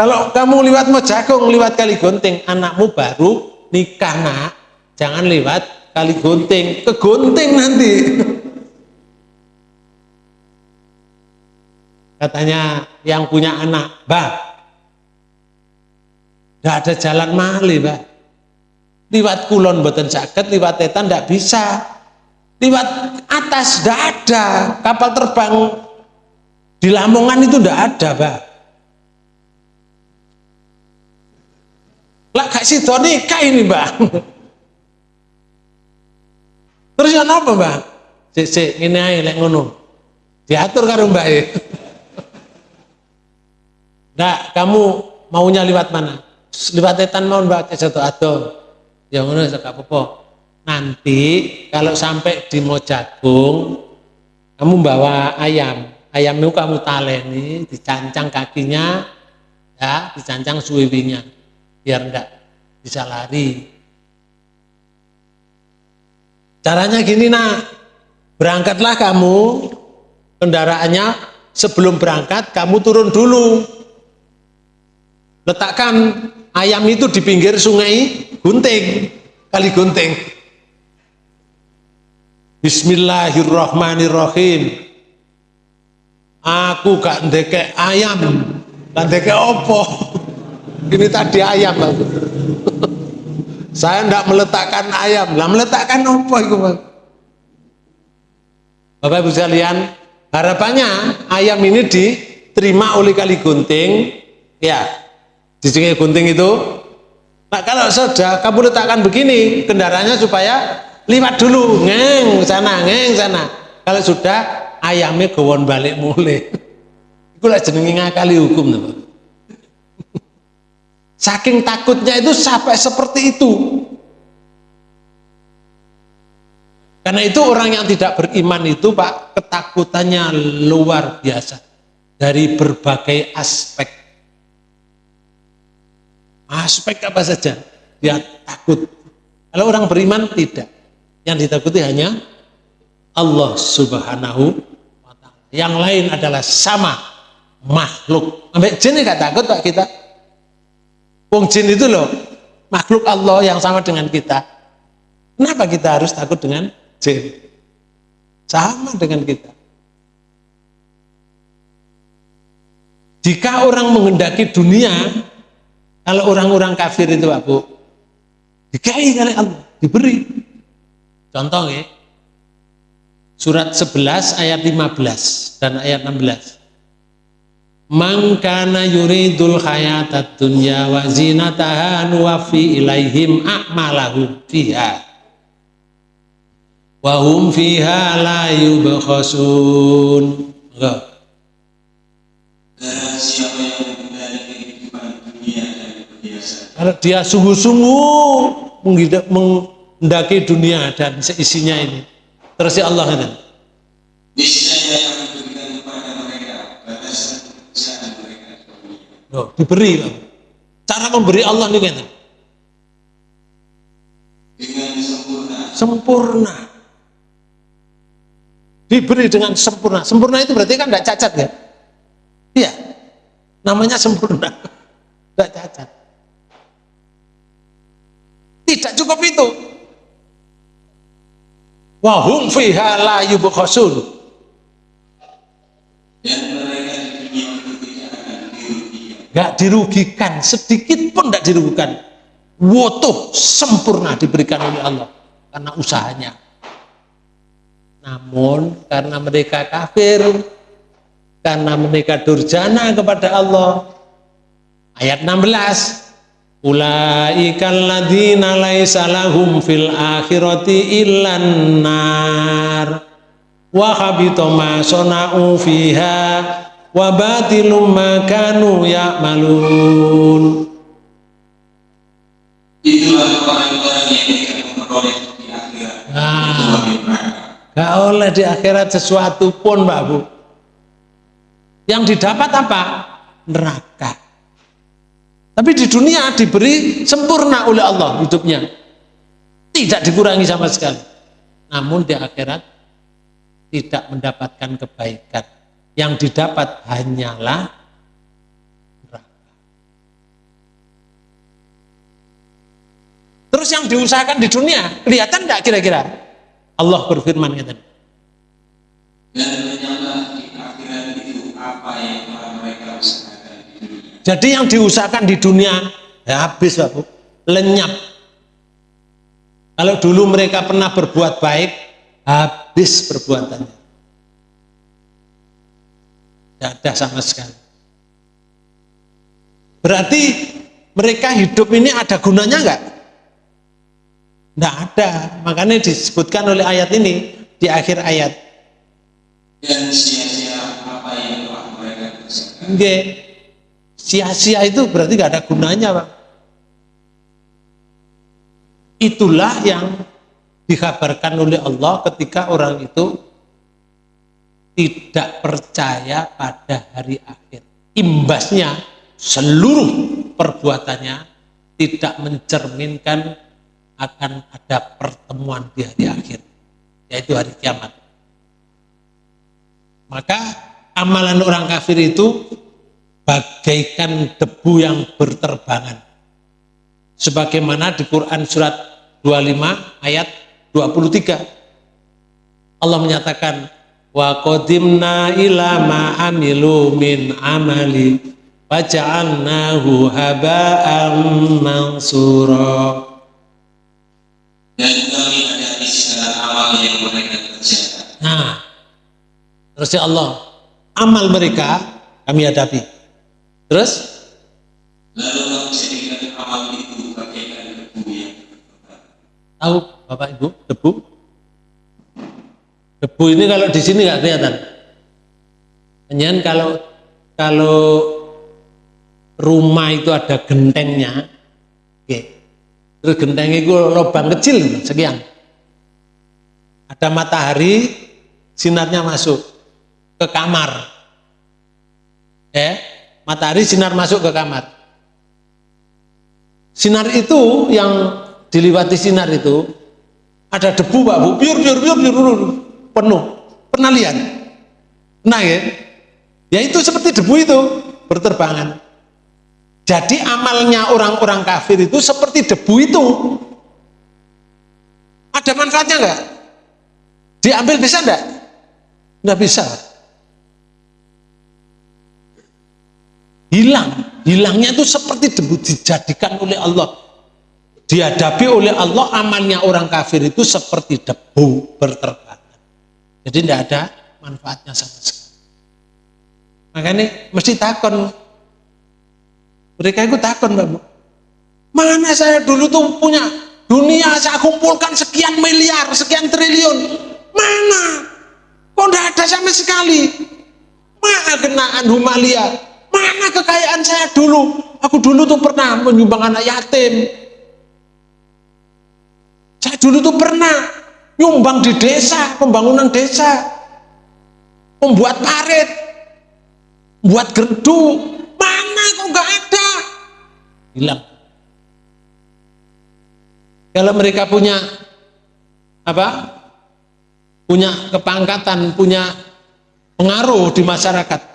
S1: Kalau kamu liwat mau jagung, liwat kali gunting, anakmu baru nikah nak, jangan liwat kali gunting, kegunting nanti. Katanya yang punya anak, bah, tidak ada jalan mali, bah. Liwat kulon boten sakit, liwat tetan tidak bisa. Liwat atas tidak ada. Kapal terbang di Lamongan itu tidak ada, bah. Lah gak sido nikah ini, Mbak. Terus yang apa, Mbak? Sik sik ngene ae lek ngono. Diatur karo Mbak e. Nah, kamu maunya lewat mana? Lewat etan mau mbak satu atau yang mana gak apa Nanti kalau sampai di Mojagung, kamu bawa ayam. Ayam itu kamu taleni, dicancang kakinya, ya, dicancang suwiwinya, biar enggak bisa lari. Caranya gini nak, berangkatlah kamu, kendaraannya sebelum berangkat kamu turun dulu letakkan ayam itu di pinggir sungai gunting kali gunting. Bismillahirrahmanirrahim. Aku gak ndeke ayam. Gak ndeke opo ini tadi ayam aku. Saya ndak meletakkan ayam. Lah meletakkan opo itu bang Bapak Ibu sekalian harapannya ayam ini diterima oleh kali gunting. Ya di sungai gunting itu. Nah kalau sudah kamu letakkan begini kendaraannya supaya lewat dulu. Ngeng sana ngeng sana. Kalau sudah ayamnya gawon balik mulai. Itu lah jenengi ngakali hukum teman. saking takutnya itu sampai seperti itu. Karena itu orang yang tidak beriman itu pak ketakutannya luar biasa. Dari berbagai aspek aspek apa saja? Dia takut. Kalau orang beriman tidak. Yang ditakuti hanya Allah subhanahu wa ta'ala. Yang lain adalah sama makhluk. Sampai jin gak takut pak kita? Wong jin itu loh makhluk Allah yang sama dengan kita. Kenapa kita harus takut dengan jin? Sama dengan kita. Jika orang menghendaki dunia kalau orang-orang kafir itu Pak Bu, dikai oleh Allah, diberi. Contoh ya, surat 11 ayat 15 dan ayat 16. Mangkana yuridul hayatat dunya wa zinataha nuwafi ilaihim a'malahum fiha wa hum fiha la yubkhasun. Enggak. Kalau dia sungguh-sungguh mendaki dunia dan seisinya ini. Terus ya Allah kata.
S2: Niscaya yang diberikan kepada mereka batasan pekerjaan mereka
S1: Oh, diberi. Cara memberi Allah ini kata.
S2: Dengan sempurna.
S1: Sempurna. Diberi dengan sempurna. Sempurna itu berarti kan tidak cacat ya? Iya. Namanya sempurna. Tidak cacat. Tidak cukup itu. Wahum fiha la yubkhasun.
S2: Dirugikan.
S1: Gak dirugikan, sedikit pun tidak dirugikan. wotoh sempurna diberikan oleh Allah karena usahanya. Namun karena mereka kafir, karena mereka durjana kepada Allah. Ayat 16. Ulaikal ladzina laisa lahum fil akhirati illan nar wa habita ma sana'u fiha wa batilum ma kanu ya'malun
S2: Itulah orang-orang yang tidak memperoleh di akhirat.
S1: Nah. Gak oleh di akhirat sesuatu pun Mbak Bu. Yang didapat apa? Neraka. Tapi di dunia diberi sempurna oleh Allah hidupnya. Tidak dikurangi sama sekali. Namun di akhirat tidak mendapatkan kebaikan. Yang didapat hanyalah neraka. Terus yang diusahakan di dunia, kelihatan tidak kira-kira? Allah berfirman kata Jadi yang diusahakan di dunia ya habis Pak Bu, lenyap. Kalau dulu mereka pernah berbuat baik, habis perbuatannya. Tidak ada sama sekali. Berarti mereka hidup ini ada gunanya enggak? Tidak ada. Makanya disebutkan oleh ayat ini di akhir ayat.
S2: Dan sia-sia apa yang telah mereka kerjakan.
S1: Nggih. Sia-sia itu berarti nggak ada gunanya, Pak. Itulah yang dikabarkan oleh Allah ketika orang itu tidak percaya pada hari akhir. Imbasnya seluruh perbuatannya tidak mencerminkan akan ada pertemuan di hari akhir, yaitu hari kiamat. Maka amalan orang kafir itu bagaikan debu yang berterbangan. Sebagaimana di Quran surat 25 ayat 23. Allah menyatakan wa qadimna ila ma amilu min amali faja'alnahu haba'an mansura.
S2: Dan kami hadapi segala amal yang mereka kerjakan.
S1: Nah, terus ya Allah, amal mereka kami hadapi. Terus
S2: Lalu kami jadikan amal itu bagaikan debu yang berterbangan.
S1: tahu Bapak Ibu debu? Debu ini kalau di sini nggak kelihatan. Kemudian kalau kalau rumah itu ada gentengnya, oke. Terus genteng itu lubang kecil sekian. Ada matahari, sinarnya masuk ke kamar. Eh, matahari sinar masuk ke kamar. Sinar itu yang diliwati sinar itu ada debu Pak Bu, biur biur biur biur, biur penuh. Pernah lihat? Nah ya, ya itu seperti debu itu berterbangan. Jadi amalnya orang-orang kafir itu seperti debu itu. Ada manfaatnya enggak? Diambil bisa enggak? Enggak bisa. Hilang. Hilangnya itu seperti debu dijadikan oleh Allah. Dihadapi oleh Allah amalnya orang kafir itu seperti debu berterbangan. Jadi tidak ada manfaatnya sama sekali. Makanya mesti takon mereka itu takut Mbak Bu. Mana saya dulu tuh punya dunia saya kumpulkan sekian miliar, sekian triliun. Mana? Kok enggak ada sama sekali? Mana kenaan Humalia? Mana kekayaan saya dulu? Aku dulu tuh pernah menyumbang anak yatim. Saya dulu tuh pernah nyumbang di desa, pembangunan desa. Membuat parit, buat gerdu. Mana kok nggak ada? Hilang. Kalau mereka punya apa? Punya kepangkatan, punya pengaruh di masyarakat.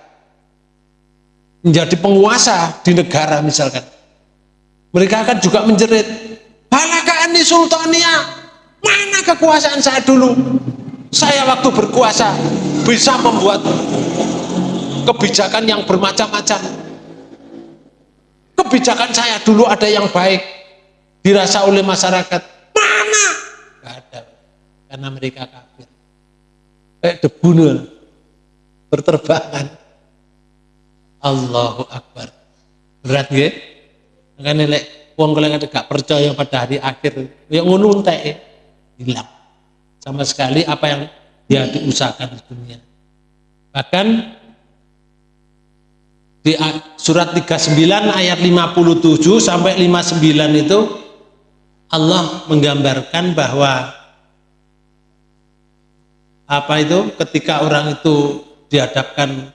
S1: Menjadi penguasa di negara misalkan. Mereka akan juga menjerit, "Balaka ani sultania, mana kekuasaan saya dulu? Saya waktu berkuasa bisa membuat kebijakan yang bermacam-macam. Kebijakan saya dulu ada yang baik. dirasa oleh masyarakat mana Gak ada karena mereka kafir kayak debu nih berterbangan Allahu Akbar. Berat ya kan lek wong kalau gak percaya pada hari akhir ya ngono hilang. Sama sekali apa yang dia diusahakan di dunia. Bahkan di surat 39 ayat 57 sampai 59 itu Allah menggambarkan bahwa apa itu? Ketika orang itu dihadapkan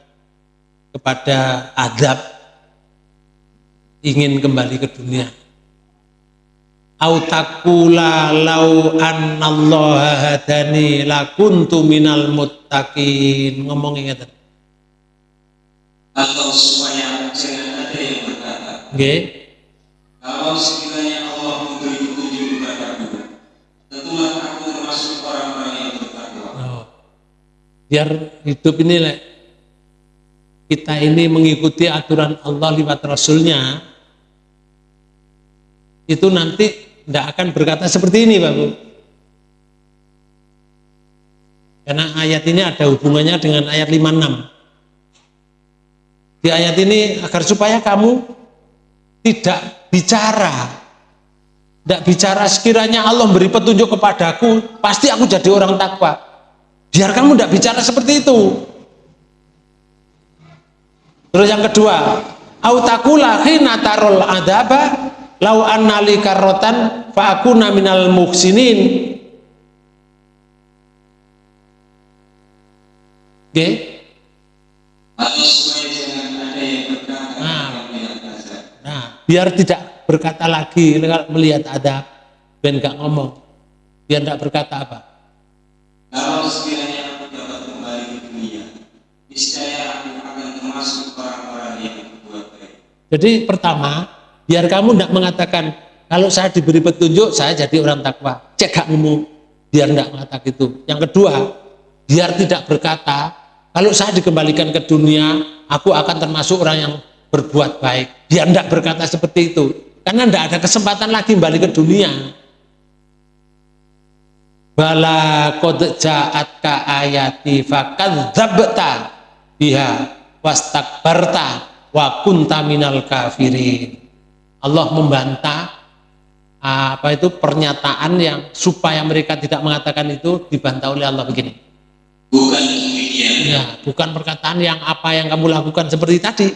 S1: kepada adab ingin kembali ke dunia autakula lau annallaha hadani lakuntu minal muttaqin ngomong ingat
S2: atau supaya jangan ada yang berkata
S1: okay.
S2: kalau sekiranya Allah memberi petunjuk kepadaku tentulah aku termasuk orang-orang yang bertakwa oh.
S1: biar hidup ini le, kita ini mengikuti aturan Allah lewat Rasulnya. Itu nanti tidak akan berkata seperti ini Pak karena ayat ini ada hubungannya dengan ayat 56 di ayat ini agar supaya kamu tidak bicara tidak bicara sekiranya Allah beri petunjuk kepadaku pasti aku jadi orang takwa. Biar kamu tidak bicara seperti itu terus yang kedua autakula hina tarul adaba lau annali karrotan fa aku minal muhsinin Oke? Okay? biar tidak berkata lagi melihat ada dan gak ngomong biar tidak berkata apa
S2: kalau sekiranya aku dapat kembali ke dunia niscaya
S1: jadi pertama biar kamu tidak mengatakan kalau saya diberi petunjuk saya jadi orang takwa cek ngomong biar tidak mengatakan itu yang kedua biar tidak berkata kalau saya dikembalikan ke dunia aku akan termasuk orang yang berbuat baik. Dia tidak berkata seperti itu. Karena tidak ada kesempatan lagi balik ke dunia. Bala qad ja'atka ayati fakadzabta biha wastakbarta wa kunta minal kafirin. Allah membantah apa itu pernyataan yang supaya mereka tidak mengatakan itu dibantah oleh Allah begini.
S2: Bukan.
S1: Ya, bukan perkataan yang apa yang kamu lakukan seperti tadi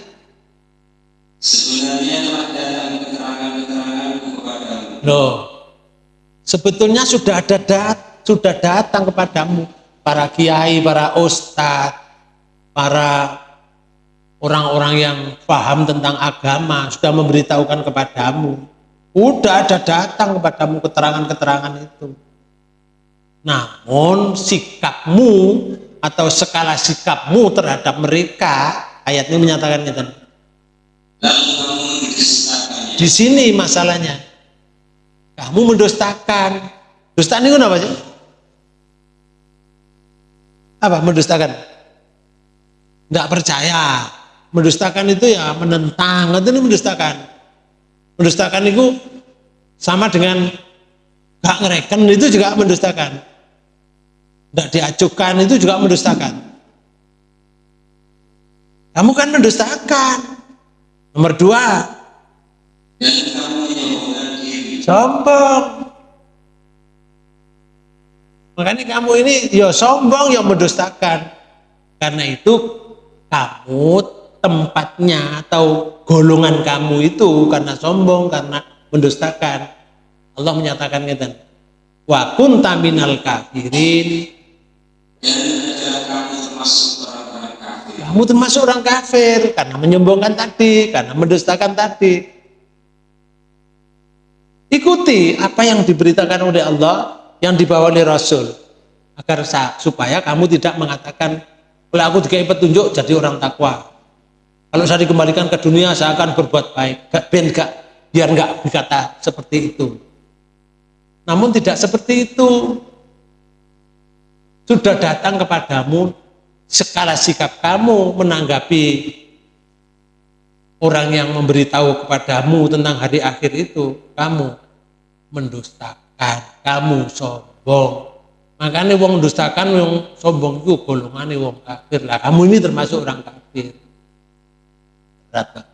S2: Sebenarnya keterangan-keteranganku kepadamu.
S1: Loh, sebetulnya sudah ada dat, sudah datang kepadamu para kiai, para ustadz, para orang-orang yang paham tentang agama sudah memberitahukan kepadamu. Sudah ada datang kepadamu keterangan-keterangan itu. Namun sikapmu atau skala sikapmu terhadap mereka, ayat ini menyatakan gitu, di sini masalahnya. Kamu mendustakan. Dusta ini apa sih? Apa mendustakan? Tidak percaya. Mendustakan itu ya menentang. Itu ini mendustakan. Mendustakan itu sama dengan gak ngereken itu juga mendustakan. Tidak diajukan itu juga mendustakan. Kamu kan mendustakan. Nomor dua, sombong. Makanya kamu ini ya sombong, ya mendustakan. Karena itu kamu tempatnya atau golongan kamu itu karena sombong, karena mendustakan. Allah menyatakan gitu. Wa kunta minal kafirin.
S2: kamu termasuk
S1: kamu termasuk orang kafir karena menyombongkan tadi, karena mendustakan tadi. Ikuti apa yang diberitakan oleh Allah, yang dibawa oleh Rasul, agar supaya kamu tidak mengatakan, kalau aku dikai petunjuk jadi orang takwa. Kalau saya dikembalikan ke dunia, saya akan berbuat baik. Gak, ben, gak, biar nggak berkata seperti itu. Namun tidak seperti itu. Sudah datang kepadamu skala sikap kamu menanggapi orang yang memberitahu kepadamu tentang hari akhir itu, kamu mendustakan, kamu sombong. Makanya wong mendustakan wong sombong itu golongan wong kafir. Lah kamu ini termasuk orang kafir. Berat Pak.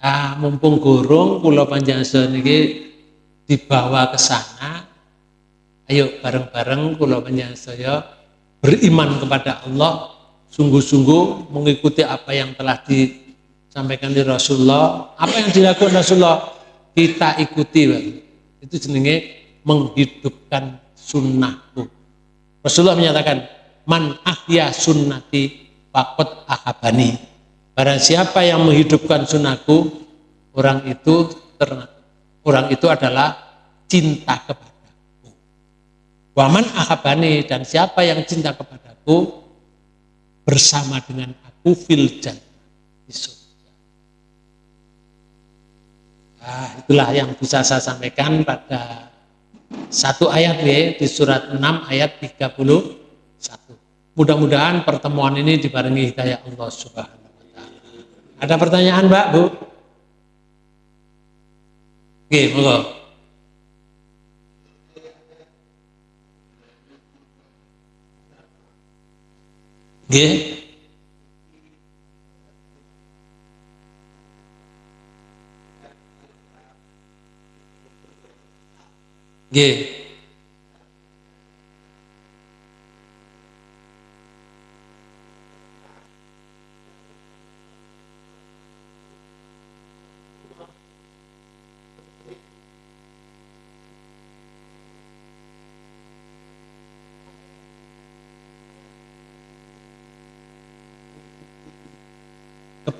S1: Ah, mumpung gurung pulau panjang ini dibawa ke sana. Ayo bareng-bareng pulau panjang saya beriman kepada Allah, sungguh-sungguh mengikuti apa yang telah disampaikan di Rasulullah. Apa yang dilakukan Rasulullah kita ikuti. Itu jenenge menghidupkan sunnahku. Rasulullah menyatakan, man ahya sunnati fakot ahabani Barang siapa yang menghidupkan sunnahku, orang itu ternak, orang itu adalah cinta kepadaku. Waman ahabani dan siapa yang cinta kepadaku bersama dengan aku fil di surga. Nah, itulah yang bisa saya sampaikan pada satu ayat ya, di surat 6 ayat 31. Mudah-mudahan pertemuan ini dibarengi hidayah Allah Subhanahu ada pertanyaan Mbak, Bu? Oke, monggo. Oke. Oke.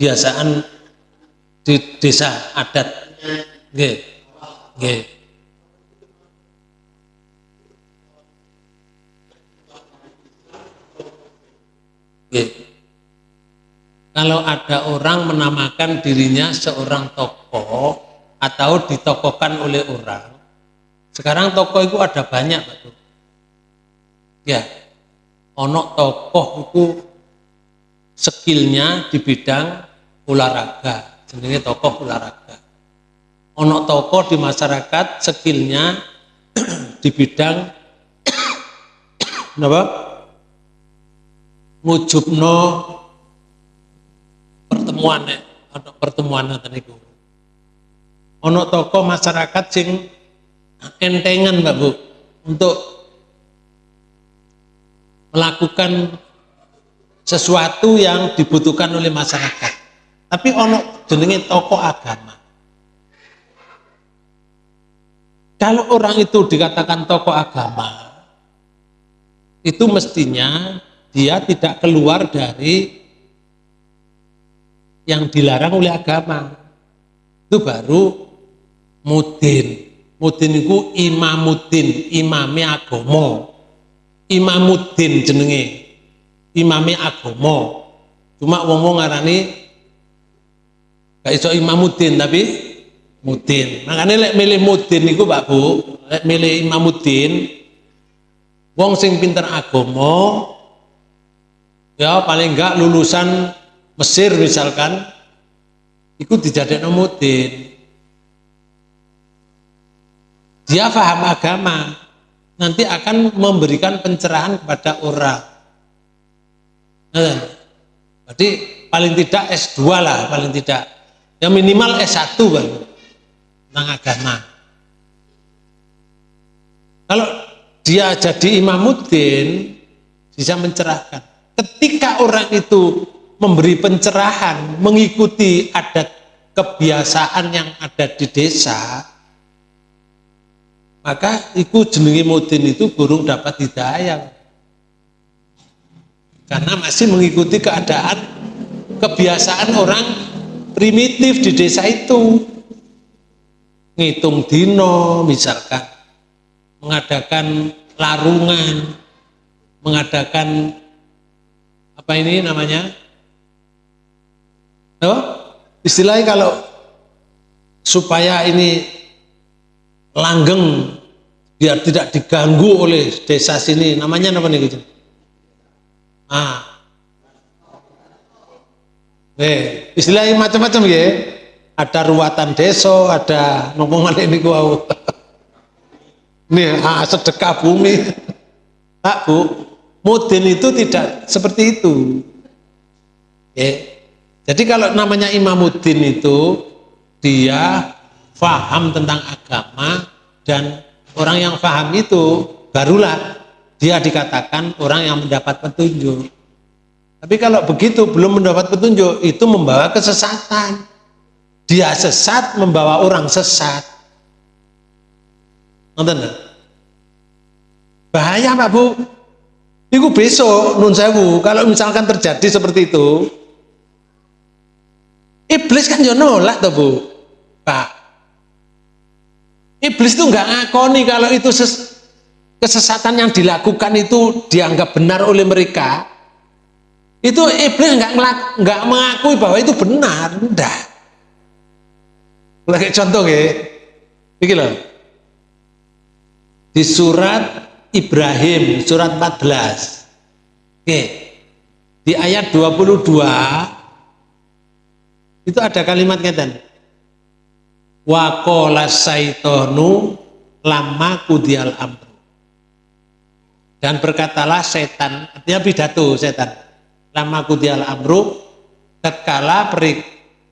S1: Kebiasaan di desa adat. Nggih. Nggih. Kalau ada orang menamakan dirinya seorang tokoh atau ditokohkan oleh orang, sekarang tokoh itu ada banyak, Pak. Ya, onok tokoh itu skillnya di bidang olahraga. Jenenge tokoh olahraga. Ono tokoh di masyarakat skillnya di bidang apa ngujubno pertemuan ono pertemuan niku. Ono tokoh masyarakat sing entengan Mbak Bu untuk melakukan sesuatu yang dibutuhkan oleh masyarakat. Tapi ono jenenge tokoh agama. Kalau orang itu dikatakan tokoh agama, itu mestinya dia tidak keluar dari yang dilarang oleh agama. Itu baru mudin. Mudin itu imamuddin, imami agomo. Imamuddin jenenge imami agomo cuma wong-wong ngarani gak iso imamuddin tapi mudin makanya lek milih mudin itu Pak Bu lek milih imamuddin wong sing pinter agomo ya paling enggak lulusan Mesir misalkan itu dijadikan mudin dia paham agama nanti akan memberikan pencerahan kepada orang. Nah, berarti paling tidak S2 lah, paling tidak. Yang minimal S1 bang, tentang agama. Kalau dia jadi imamuddin, bisa mencerahkan. Ketika orang itu memberi pencerahan, mengikuti adat kebiasaan yang ada di desa, maka itu jenengi mudin itu burung dapat hidayah karena masih mengikuti keadaan kebiasaan orang primitif di desa itu. Ngitung dino misalkan. Mengadakan larungan. Mengadakan apa ini namanya? Oh, istilahnya kalau supaya ini langgeng biar tidak diganggu oleh desa sini. Namanya apa nih gitu Ah. Eh, istilahnya macam-macam ya. ada ruatan deso, ada ngomongan ini gua. Nih, ah, sedekah bumi. Pak Bu, mudin itu tidak seperti itu. Ya. Jadi kalau namanya imamuddin itu dia faham tentang agama dan orang yang faham itu barulah dia dikatakan orang yang mendapat petunjuk. Tapi kalau begitu belum mendapat petunjuk itu membawa kesesatan. Dia sesat membawa orang sesat. Nonton Bahaya Pak Bu. Itu besok nun sewu kalau misalkan terjadi seperti itu Iblis kan yo nolak tuh Bu. Pak. Iblis tuh nggak ngakoni kalau itu ses kesesatan yang dilakukan itu dianggap benar oleh mereka. Itu iblis nggak nggak mengakui bahwa itu benar, enggak. Lagi contoh ya. Iki loh. Di surat Ibrahim surat 14. Oke. Di ayat 22 itu ada kalimat ngeten. Wa qala saitonu lama kudial amru. Dan berkatalah setan, artinya pidato setan. Lama kudial amru, tatkala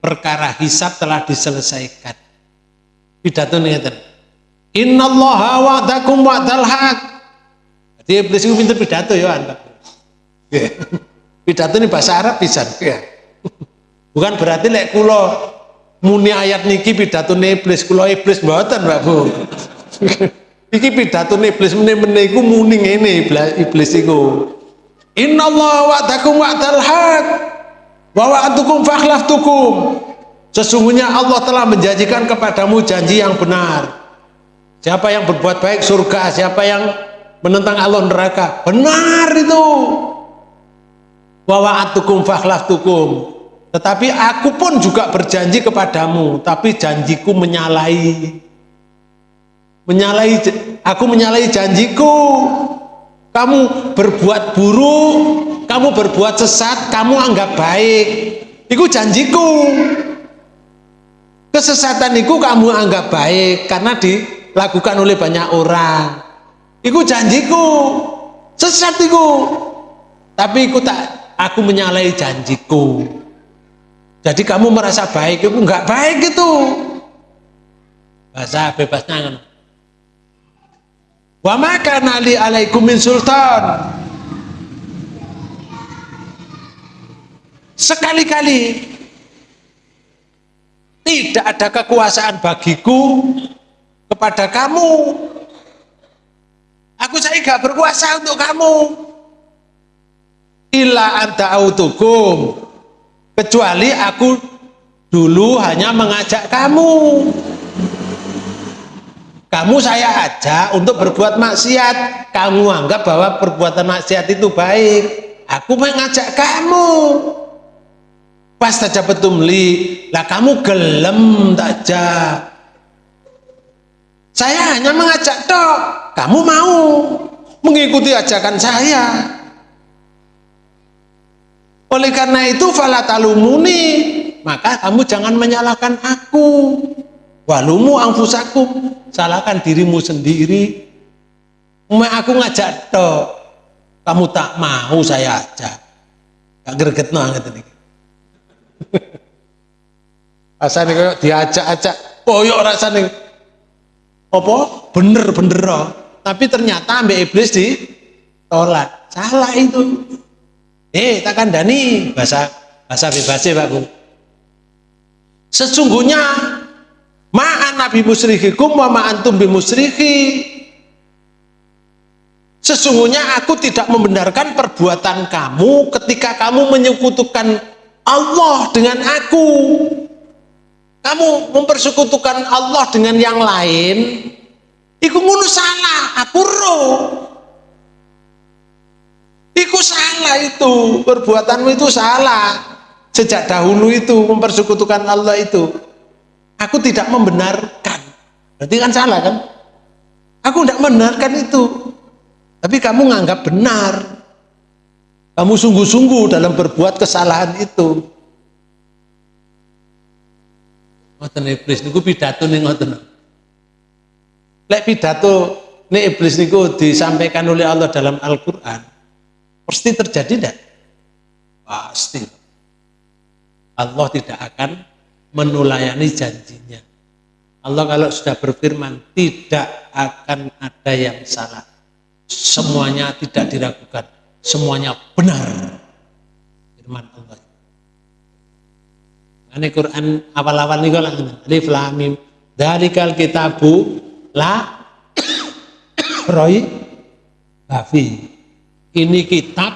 S1: perkara hisab telah diselesaikan. Pidato ngeten. Innallaha wa'dakum wa'dal haq. Jadi iblis itu pinter pidato ya Anda. Pidato ini bahasa Arab bisa. Ya. Bukan berarti lek kula muni ayat niki pidato iblis kula iblis mboten Mbak Bu. Iki pidato iblis meneh-meneh iku muni ngene iblis iku. Innallaha wa'dakum wa'dal haq wa wa'atukum fakhlaftukum. Sesungguhnya Allah telah menjanjikan kepadamu janji yang benar. Siapa yang berbuat baik surga, siapa yang menentang Allah neraka. Benar itu. Wa wa'atukum fakhlaftukum. Tetapi aku pun juga berjanji kepadamu, tapi janjiku menyalahi. Menyalahi aku menyalahi janjiku. Kamu berbuat buruk, kamu berbuat sesat, kamu anggap baik. Itu janjiku. Kesesatan itu kamu anggap baik karena dilakukan oleh banyak orang. Itu janjiku. Sesat itu. Tapi aku tak aku menyalahi janjiku. Jadi kamu merasa baik itu enggak baik itu. Bahasa bebasnya. Wa maka nali alaikum min sultan. Sekali-kali tidak ada kekuasaan bagiku kepada kamu. Aku saya enggak berkuasa untuk kamu. Illa anta autukum kecuali aku dulu hanya mengajak kamu kamu saya ajak untuk berbuat maksiat. Kamu anggap bahwa perbuatan maksiat itu baik. Aku mengajak kamu. Pas saja petumli lah kamu gelem saja saya hanya mengajak dok kamu mau mengikuti ajakan saya. Oleh karena itu falatalumuni, maka kamu jangan menyalahkan aku. Walumu angfusakum, salahkan dirimu sendiri. Umat aku ngajak tok, kamu tak mau saya ajak. Gak greget banget ini. Rasanya kayak diajak-ajak, koyok rasanya. Apa? Bener-bener. Tapi ternyata ambil iblis di tolak. Salah itu. Eh, tak kandani bahasa bahasa bebasnya Pak. Sesungguhnya ma'an nabi musrihikum wa ma'antum. Sesungguhnya aku tidak membenarkan perbuatan kamu ketika kamu menyekutukan Allah dengan aku. Kamu mempersekutukan Allah dengan yang lain. Iku ngono salah, aku roh. Iku salah itu, perbuatanmu itu salah. Sejak dahulu itu mempersekutukan Allah itu. Aku tidak membenarkan. Berarti kan salah kan? Aku tidak membenarkan itu. Tapi kamu nganggap benar. Kamu sungguh-sungguh dalam berbuat kesalahan itu. Ngoten iblis niku pidato ning ngoten. Lek pidato nih iblis niku disampaikan oleh Allah dalam Al-Qur'an, pasti terjadi tidak? Pasti. Allah tidak akan menulayani janjinya. Allah kalau sudah berfirman tidak akan ada yang salah. Semuanya tidak diragukan, semuanya benar. Firman Allah. Ini Quran awal-awal nih kalau Alif Lam Mim. Dalikal kitabu la roy bafi. Ini kitab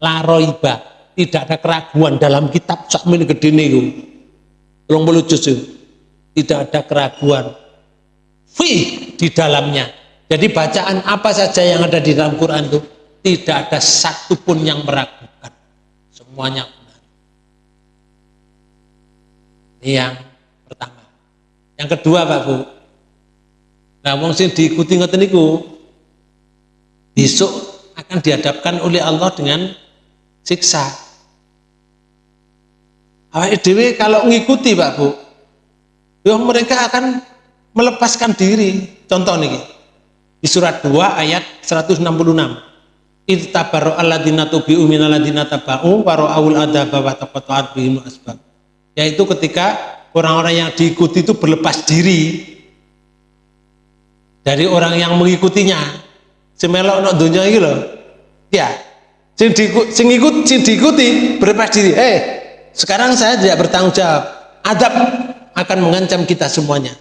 S1: la roiba. Tidak ada keraguan dalam kitab sak gede nih. Tolong juz Tidak ada keraguan. Fi di dalamnya. Jadi bacaan apa saja yang ada di dalam Quran itu tidak ada satupun yang meragukan. Semuanya ini yang pertama. Yang kedua Pak Bu. Nah wong sing diikuti ngoten niku besok akan dihadapkan oleh Allah dengan siksa. Awak dewe kalau mengikuti Pak Bu, ya mereka akan melepaskan diri. Contoh nih di surat 2 ayat 166. Ittabaru alladzina tubi'u minalladzina taba'u wa ra'awul adaba wa taqatta'at bihim asbab yaitu ketika orang-orang yang diikuti itu berlepas diri dari orang yang mengikutinya semelok no dunia ini loh ya sing, diikut, sing, ikut, sing diikuti berlepas diri eh sekarang saya tidak bertanggung jawab. Adab akan mengancam kita semuanya.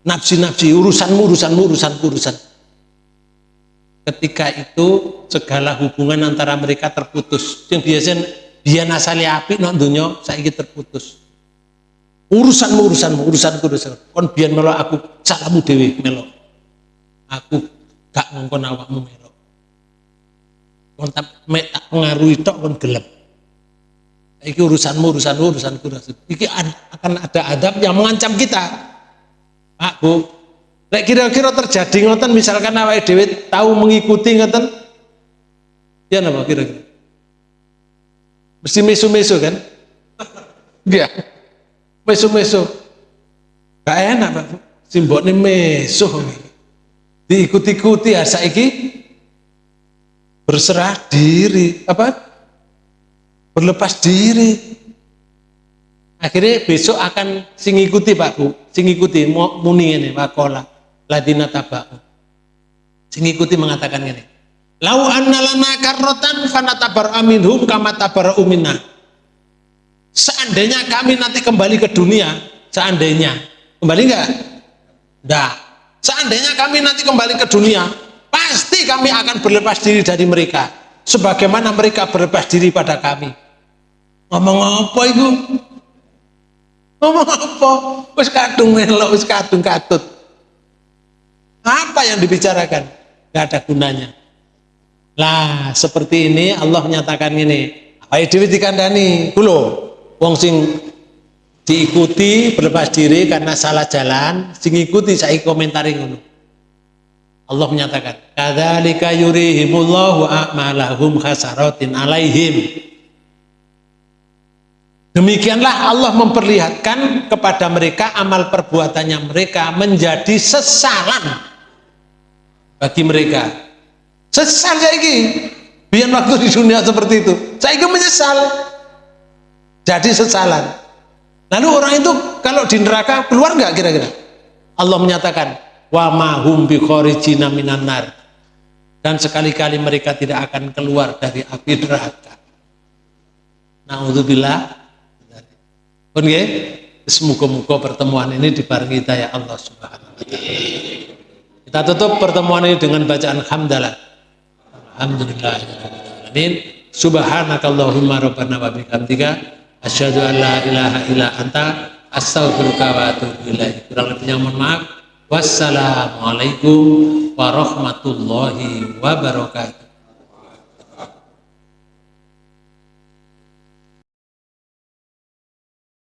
S1: Nafsi-nafsi urusanmu urusanmu urusanku urusan. Ketika itu segala hubungan antara mereka terputus. Yang biasa dia nasali api no dunia saya terputus. Urusanmu urusanmu urusanku urusan kon biar melo aku salamu dewi melo aku gak ngongkon awakmu melo kon tak pengaruhi tok kon gelap iki urusanmu urusanmu urusanku urusan iki akan ada adab yang mengancam kita. Pak Bu. Lek kira-kira terjadi ngoten misalkan awake dhewe tahu mengikuti ngoten ya napa kira-kira? Mesti mesu-mesu kan? Iya. Meso-meso gak enak Pak ini meso diikuti-ikuti ya saiki berserah diri. Apa berlepas diri akhirnya besok akan sing ikuti Pak Bu sing ikuti muni ini wakola ladina tabak sing ikuti mengatakan ini lau annalana karrotan fanatabar aminhum kama tabar umina Seandainya kami nanti kembali ke dunia, seandainya, kembali enggak? Enggak. Seandainya kami nanti kembali ke dunia, pasti kami akan berlepas diri dari mereka. Sebagaimana mereka berlepas diri pada kami. Ngomong apa itu? Ngomong apa? Wis kadung melok, wis kadung katut. Apa yang dibicarakan? Gak ada gunanya. Lah, seperti ini Allah menyatakan ini. Ayo Dewi dikandani, kulo wong sing diikuti berlepas diri karena salah jalan sing ikuti saya komentari ngono Allah menyatakan kadzalika yurihimullahu a'malahum khasaratin alaihim. Demikianlah Allah memperlihatkan kepada mereka amal perbuatannya mereka menjadi sesalan bagi mereka. Sesal saya ini biar waktu di dunia seperti itu. Saya ini menyesal. Jadi sesalan. Lalu orang itu kalau di neraka keluar nggak kira-kira? Allah menyatakan wa mahum bi kharijina minan nar. Dan sekali-kali mereka tidak akan keluar dari api neraka. Naudzubillah. Pun ya semoga-moga pertemuan ini dibarengi daya Allah subhanahu wa ta'ala. Kita tutup pertemuan ini dengan bacaan hamdalah. Alhamdulillah. Amin. Subhanakallahumma rabbana wa bihamdika. Asyhadu an la ilaha illa anta. Astaghfiruka wa atubu ilaik. Kurang lebihnya mohon maaf wassalamualaikum warahmatullahi wabarakatuh